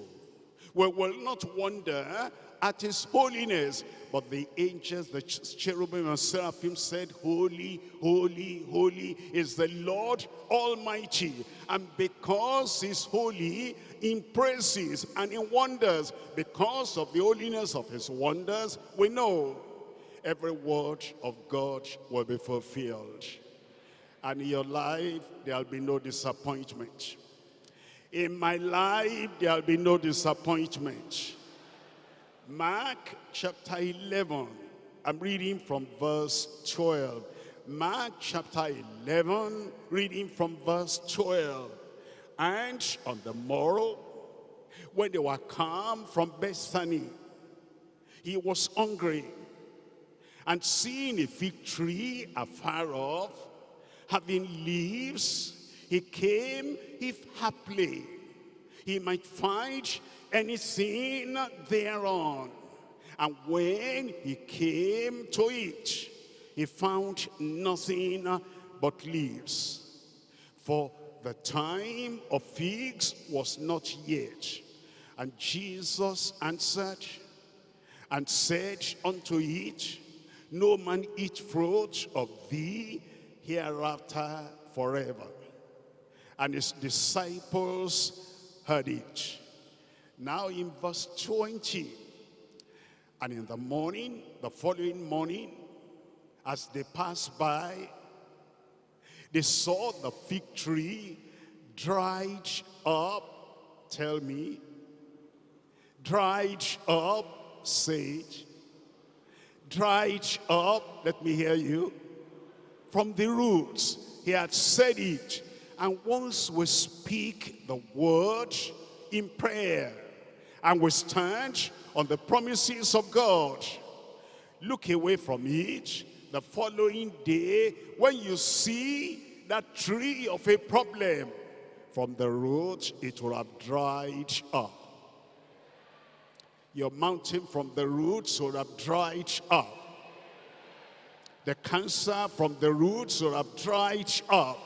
We will not wonder at his holiness. But the angels, the cherubim and seraphim said, Holy, holy, holy is the Lord Almighty. And because he's holy in praises and in wonders, because of the holiness of his wonders, we know every word of God will be fulfilled. And in your life, there'll be no disappointment. In my life, there'll be no disappointment. Mark chapter 11. I'm reading from verse 12. Mark chapter 11, reading from verse 12. And on the morrow, when they were come from Bethany, he was hungry. And seeing a fig tree afar off, having leaves, he came if haply he might find anything thereon. And when he came to it, he found nothing but leaves. For the time of figs was not yet. And Jesus answered and said unto it, No man eat fruit of thee hereafter forever. And his disciples heard it. Now in verse 20, and in the morning, the following morning, as they passed by, they saw the fig tree dried up. Tell me. Dried up, it. Dried up, let me hear you. From the roots, he had said it. And once we speak the word in prayer, and we stand on the promises of God. Look away from it the following day when you see that tree of a problem from the root it will have dried up your mountain from the roots will have dried up the cancer from the roots will have dried up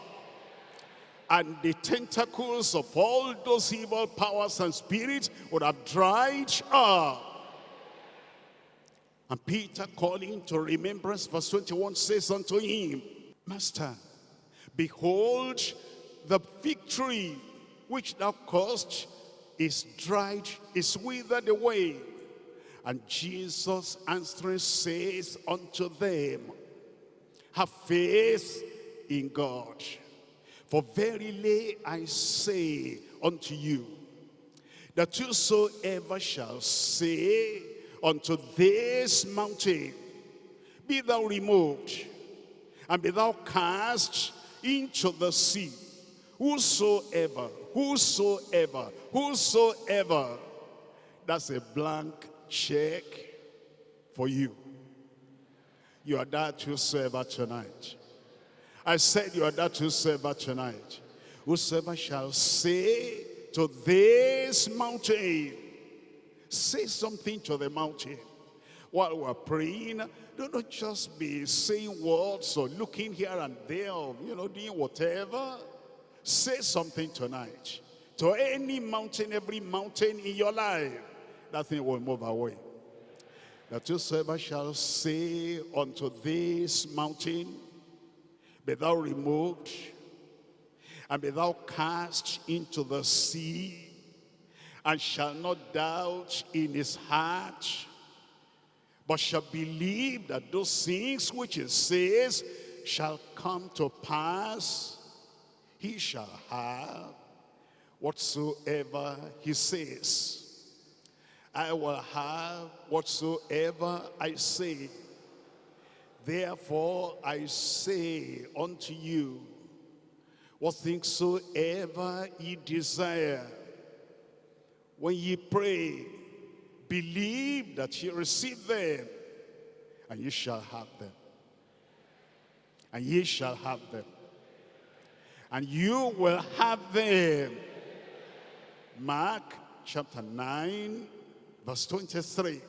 and the tentacles of all those evil powers and spirits would have dried up. And Peter calling to remembrance, verse 21 says unto him, Master, behold, the tree which thou caused is dried, is withered away. And Jesus answering says unto them, Have faith in God. For verily I say unto you, that whosoever shall say unto this mountain, Be thou removed, and be thou cast into the sea, whosoever, whosoever, whosoever, that's a blank check for you. You are that whosoever tonight. I said you are that whosoever tonight. Whosoever shall say to this mountain, say something to the mountain. While we're praying, do not just be saying words or looking here and there, or, you know, doing whatever. Say something tonight. To any mountain, every mountain in your life, that thing will move away. That whosoever shall say unto this mountain, be thou removed, and be thou cast into the sea, and shall not doubt in his heart, but shall believe that those things which he says shall come to pass, he shall have whatsoever he says. I will have whatsoever I say. Therefore I say unto you, what things soever ye desire, when ye pray, believe that ye receive them, and ye shall have them. And ye shall have them. And you will have them. Mark chapter 9, verse 23.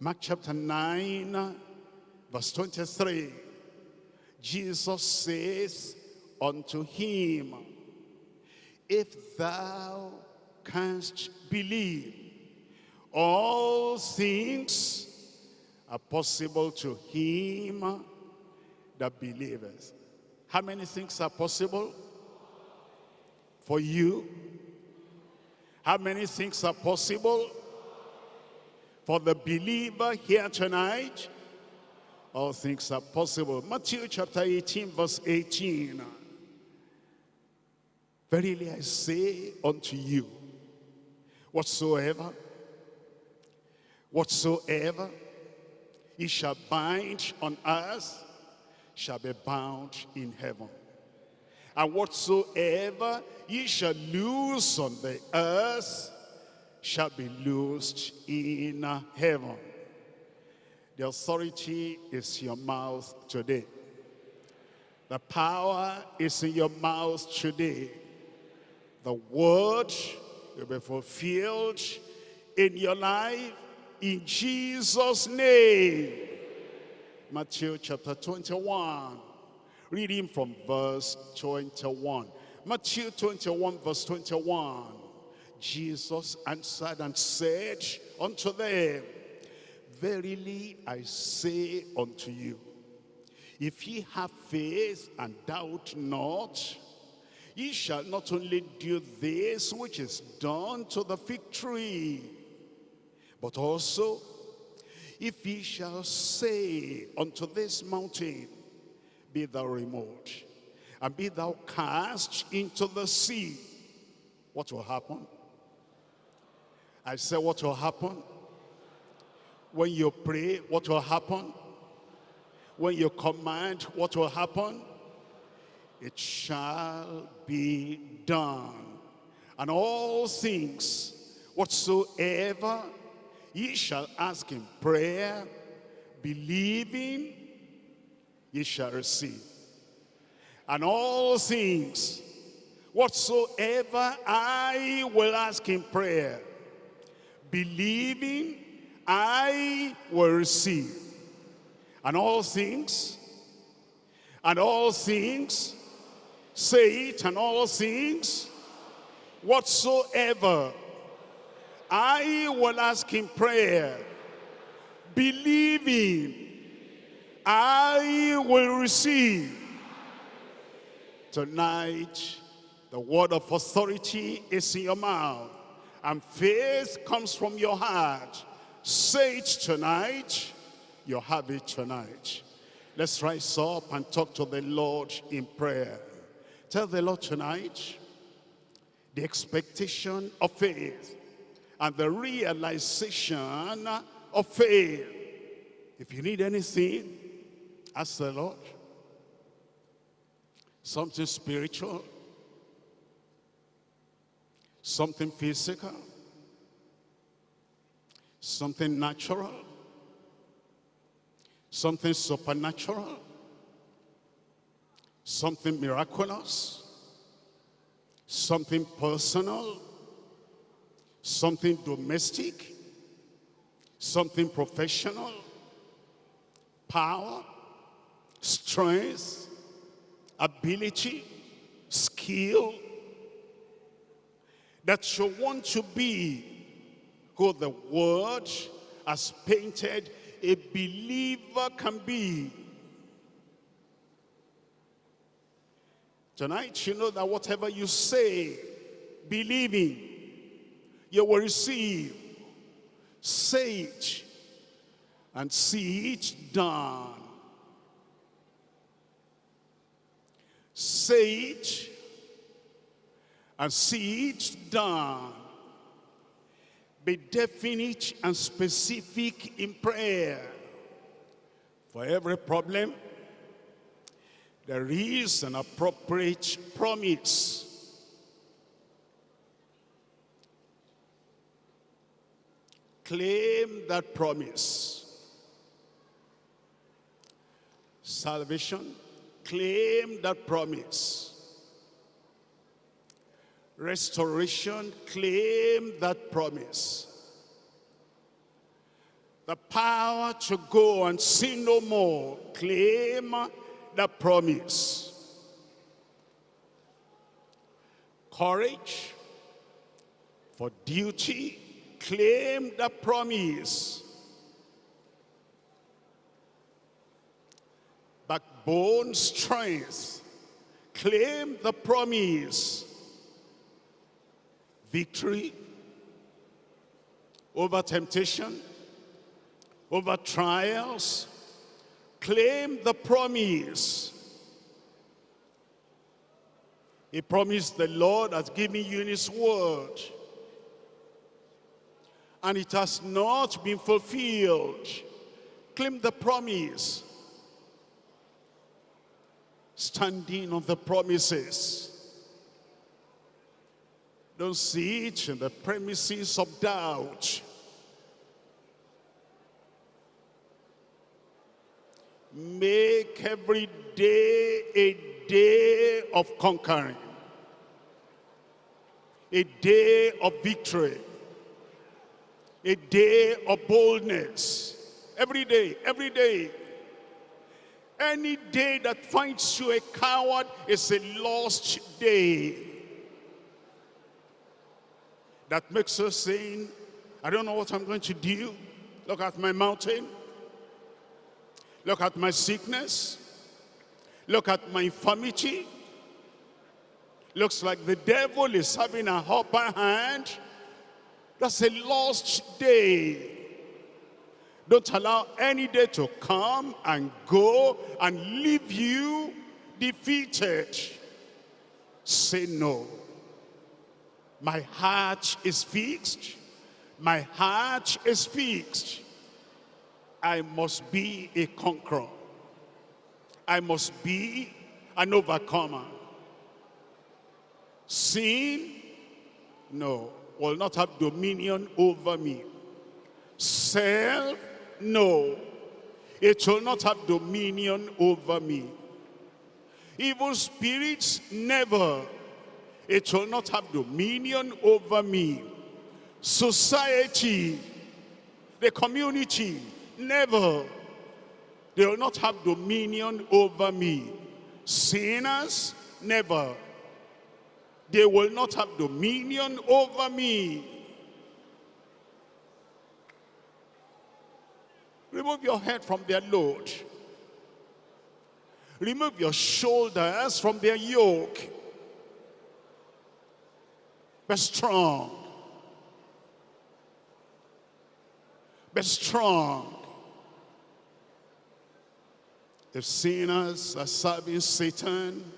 Mark chapter 9, verse 23. Jesus says unto him, If thou canst believe, all things are possible to him that believeth. How many things are possible for you? How many things are possible for the believer here tonight? All things are possible. Matthew chapter 18 verse 18. Verily I say unto you, whatsoever, whatsoever ye shall bind on earth shall be bound in heaven. And whatsoever ye shall loose on the earth shall be loosed in heaven. The authority is your mouth today. The power is in your mouth today. The word will be fulfilled in your life in Jesus' name. Matthew chapter 21, reading from verse 21. Matthew 21 verse 21. Jesus answered and said unto them, Verily I say unto you, if ye have faith and doubt not, ye shall not only do this which is done to the fig tree, but also, if ye shall say unto this mountain, Be thou removed, and be thou cast into the sea, what will happen? I said, what will happen? When you pray, what will happen? When you command, what will happen? It shall be done. And all things whatsoever ye shall ask in prayer, believing, ye shall receive. And all things whatsoever I will ask in prayer, believing, I will receive. And all things, and all things, say it, and all things, whatsoever I will ask in prayer, believing, I will receive. Tonight, the word of authority is in your mouth, and faith comes from your heart. Say it tonight, you have it tonight. Let's rise up and talk to the Lord in prayer. Tell the Lord tonight, the expectation of faith and the realization of faith. If you need anything, ask the Lord. Something spiritual, something physical, something natural, something supernatural, something miraculous, something personal, something domestic, something professional, power, strength, ability, skill, that you want to be who the word has painted a believer can be. Tonight, you know that whatever you say, believing, you will receive. Say it and see it done. Say it and see it done. Be definite and specific in prayer. For every problem, there is an appropriate promise. Claim that promise. Salvation, claim that promise. Restoration, claim that promise. the power to go and sin no more. Claim the promise. Courage for duty. Claim the promise. Backbone strength. Claim the promise. Victory over temptation over trials, claim the promise. He promised the Lord has given you in his word. And it has not been fulfilled. Claim the promise. Standing on the promises. Don't see it in the premises of doubt. Make every day a day of conquering. A day of victory. A day of boldness. Every day, every day. Any day that finds you a coward is a lost day. That makes us saying, I don't know what I'm going to do. Look at my mountain. Look at my sickness. Look at my infirmity. Looks like the devil is having a upper hand. That's a lost day. Don't allow any day to come and go and leave you defeated. Say no. My heart is fixed. My heart is fixed. I must be a conqueror. I must be an overcomer. Sin, no, will not have dominion over me. Self, no, it will not have dominion over me. Evil spirits, never. It will not have dominion over me. Society, the community, Never. They will not have dominion over me. Sinners, never. They will not have dominion over me. Remove your head from their load. Remove your shoulders from their yoke. Be strong. Be strong. If sinners are serving Satan,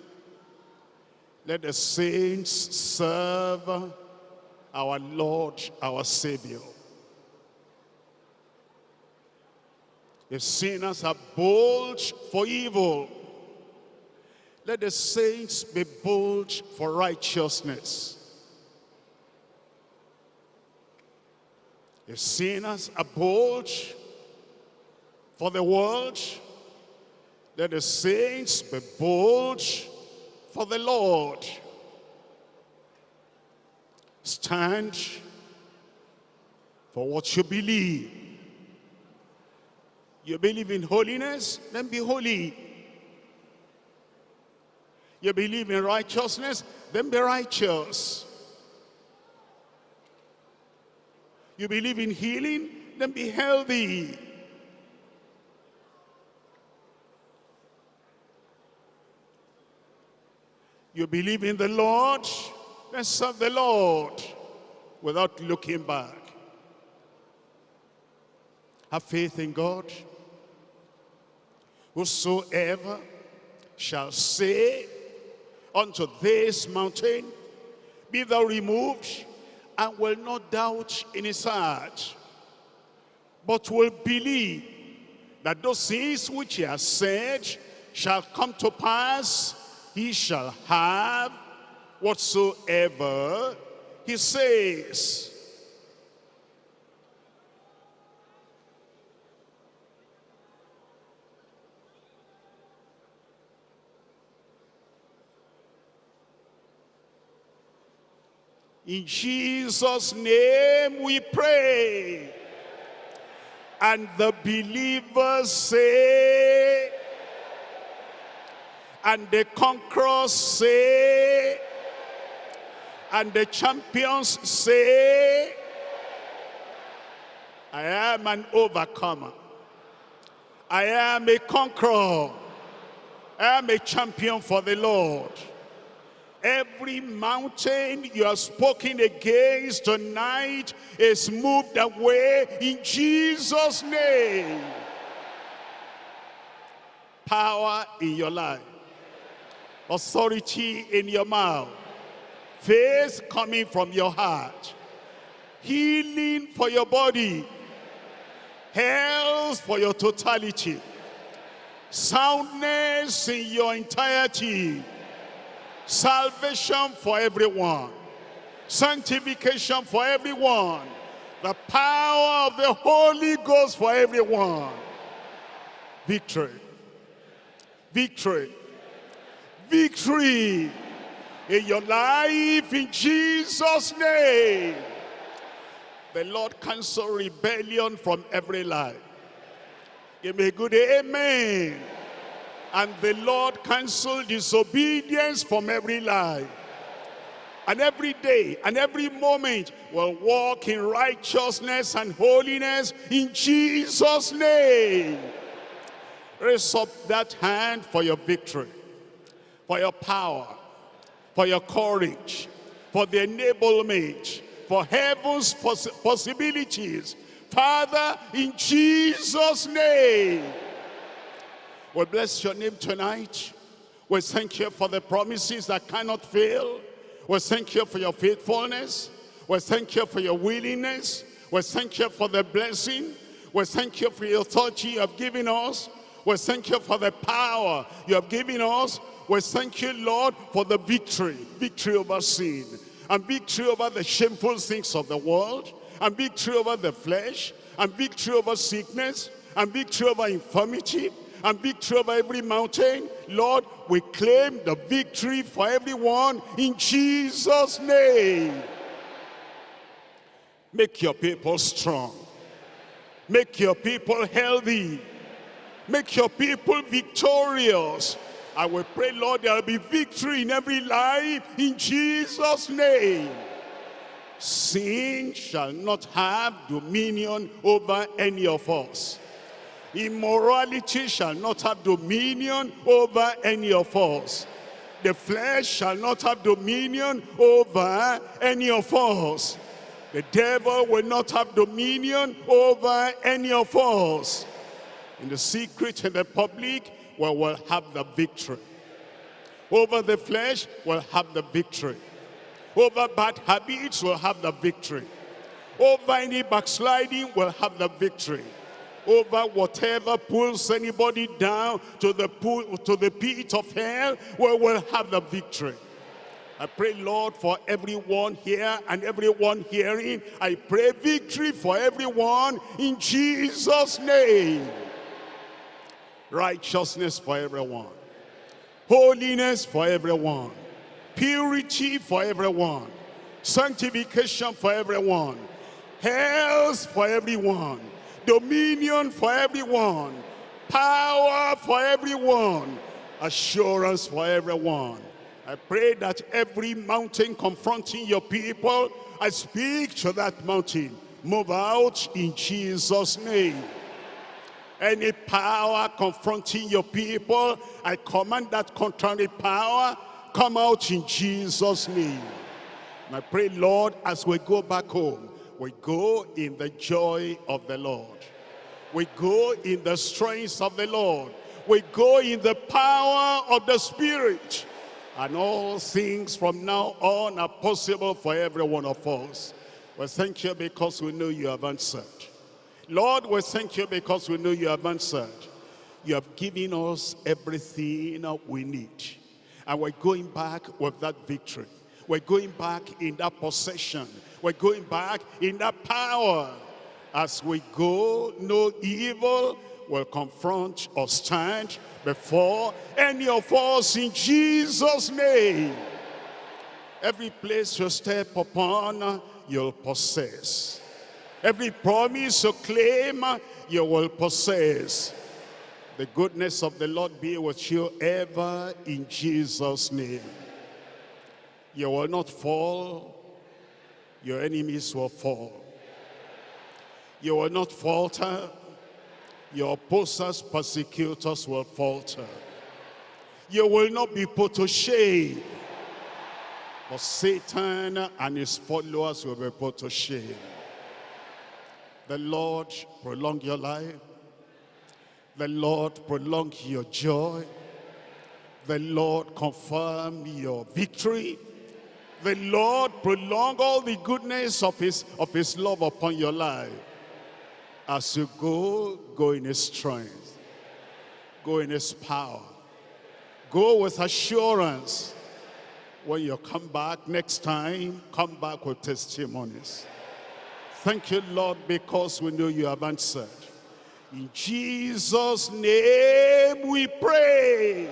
let the saints serve our Lord, our Savior. If sinners are bold for evil, let the saints be bold for righteousness. If sinners are bold for the world, let the saints be bold for the Lord. Stand for what you believe. You believe in holiness, then be holy. You believe in righteousness, then be righteous. You believe in healing, then be healthy. You believe in the Lord, then serve the Lord without looking back. Have faith in God. Whosoever shall say unto this mountain, Be thou removed, and will not doubt in his heart, but will believe that those things which he has said shall come to pass, he shall have whatsoever he says. In Jesus' name we pray. And the believers say, and the conquerors say, and the champions say, I am an overcomer. I am a conqueror. I am a champion for the Lord. Every mountain you are spoken against tonight is moved away in Jesus' name. Power in your life. Authority in your mouth. Faith coming from your heart. Healing for your body. Health for your totality. Soundness in your entirety Salvation for everyone. Sanctification for everyone. The power of the Holy Ghost for everyone. Victory. Victory. Victory in your life in Jesus' name. The Lord cancel rebellion from every life. Give me a good amen and the Lord cancel disobedience from every life. And every day and every moment will walk in righteousness and holiness in Jesus' name. Raise up that hand for your victory, for your power, for your courage, for the enablement, for heaven's poss possibilities. Father, in Jesus' name. We bless your name tonight. We thank you for the promises that cannot fail. We thank you for your faithfulness. We thank you for your willingness. We thank you for the blessing. We thank you for your authority you have given us. We thank you for the power you have given us. We thank you, Lord, for the victory. Victory over sin. And victory over the shameful things of the world. And victory over the flesh. And victory over sickness. And victory over infirmity and victory over every mountain. Lord, we claim the victory for everyone in Jesus' name. Make your people strong. Make your people healthy. Make your people victorious. I will pray, Lord, there will be victory in every life in Jesus' name. Sin shall not have dominion over any of us. Immorality shall not have dominion over any of us. The flesh shall not have dominion over any of us. The devil will not have dominion over any of us. In the secret and the public, we will have the victory. Over the flesh, we'll have the victory. Over bad habits, we'll have the victory. Over any backsliding, we'll have the victory over whatever pulls anybody down to the pool, to the pit of hell, we will have the victory. I pray, Lord, for everyone here and everyone hearing. I pray victory for everyone in Jesus' name. Righteousness for everyone. Holiness for everyone. Purity for everyone. Sanctification for everyone. Health for everyone dominion for everyone, power for everyone, assurance for everyone. I pray that every mountain confronting your people, I speak to that mountain. Move out in Jesus' name. Any power confronting your people, I command that contrary power, come out in Jesus' name. And I pray, Lord, as we go back home, we go in the joy of the Lord. We go in the strength of the Lord. We go in the power of the Spirit. And all things from now on are possible for every one of us. We thank you because we know you have answered. Lord, we thank you because we know you have answered. You have given us everything we need. And we're going back with that victory. We're going back in that possession we're going back in that power. As we go, no evil will confront or stand before any of us in Jesus' name. Every place you step upon, you'll possess. Every promise you claim, you will possess. The goodness of the Lord be with you ever in Jesus' name. You will not fall, your enemies will fall. You will not falter, your opposers, persecutors will falter. You will not be put to shame, but Satan and his followers will be put to shame. The Lord prolong your life. The Lord prolong your joy. The Lord confirm your victory. The Lord prolong all the goodness of his, of his love upon your life. As you go, go in his strength. Go in his power. Go with assurance. When you come back next time, come back with testimonies. Thank you, Lord, because we know you have answered. In Jesus' name we pray.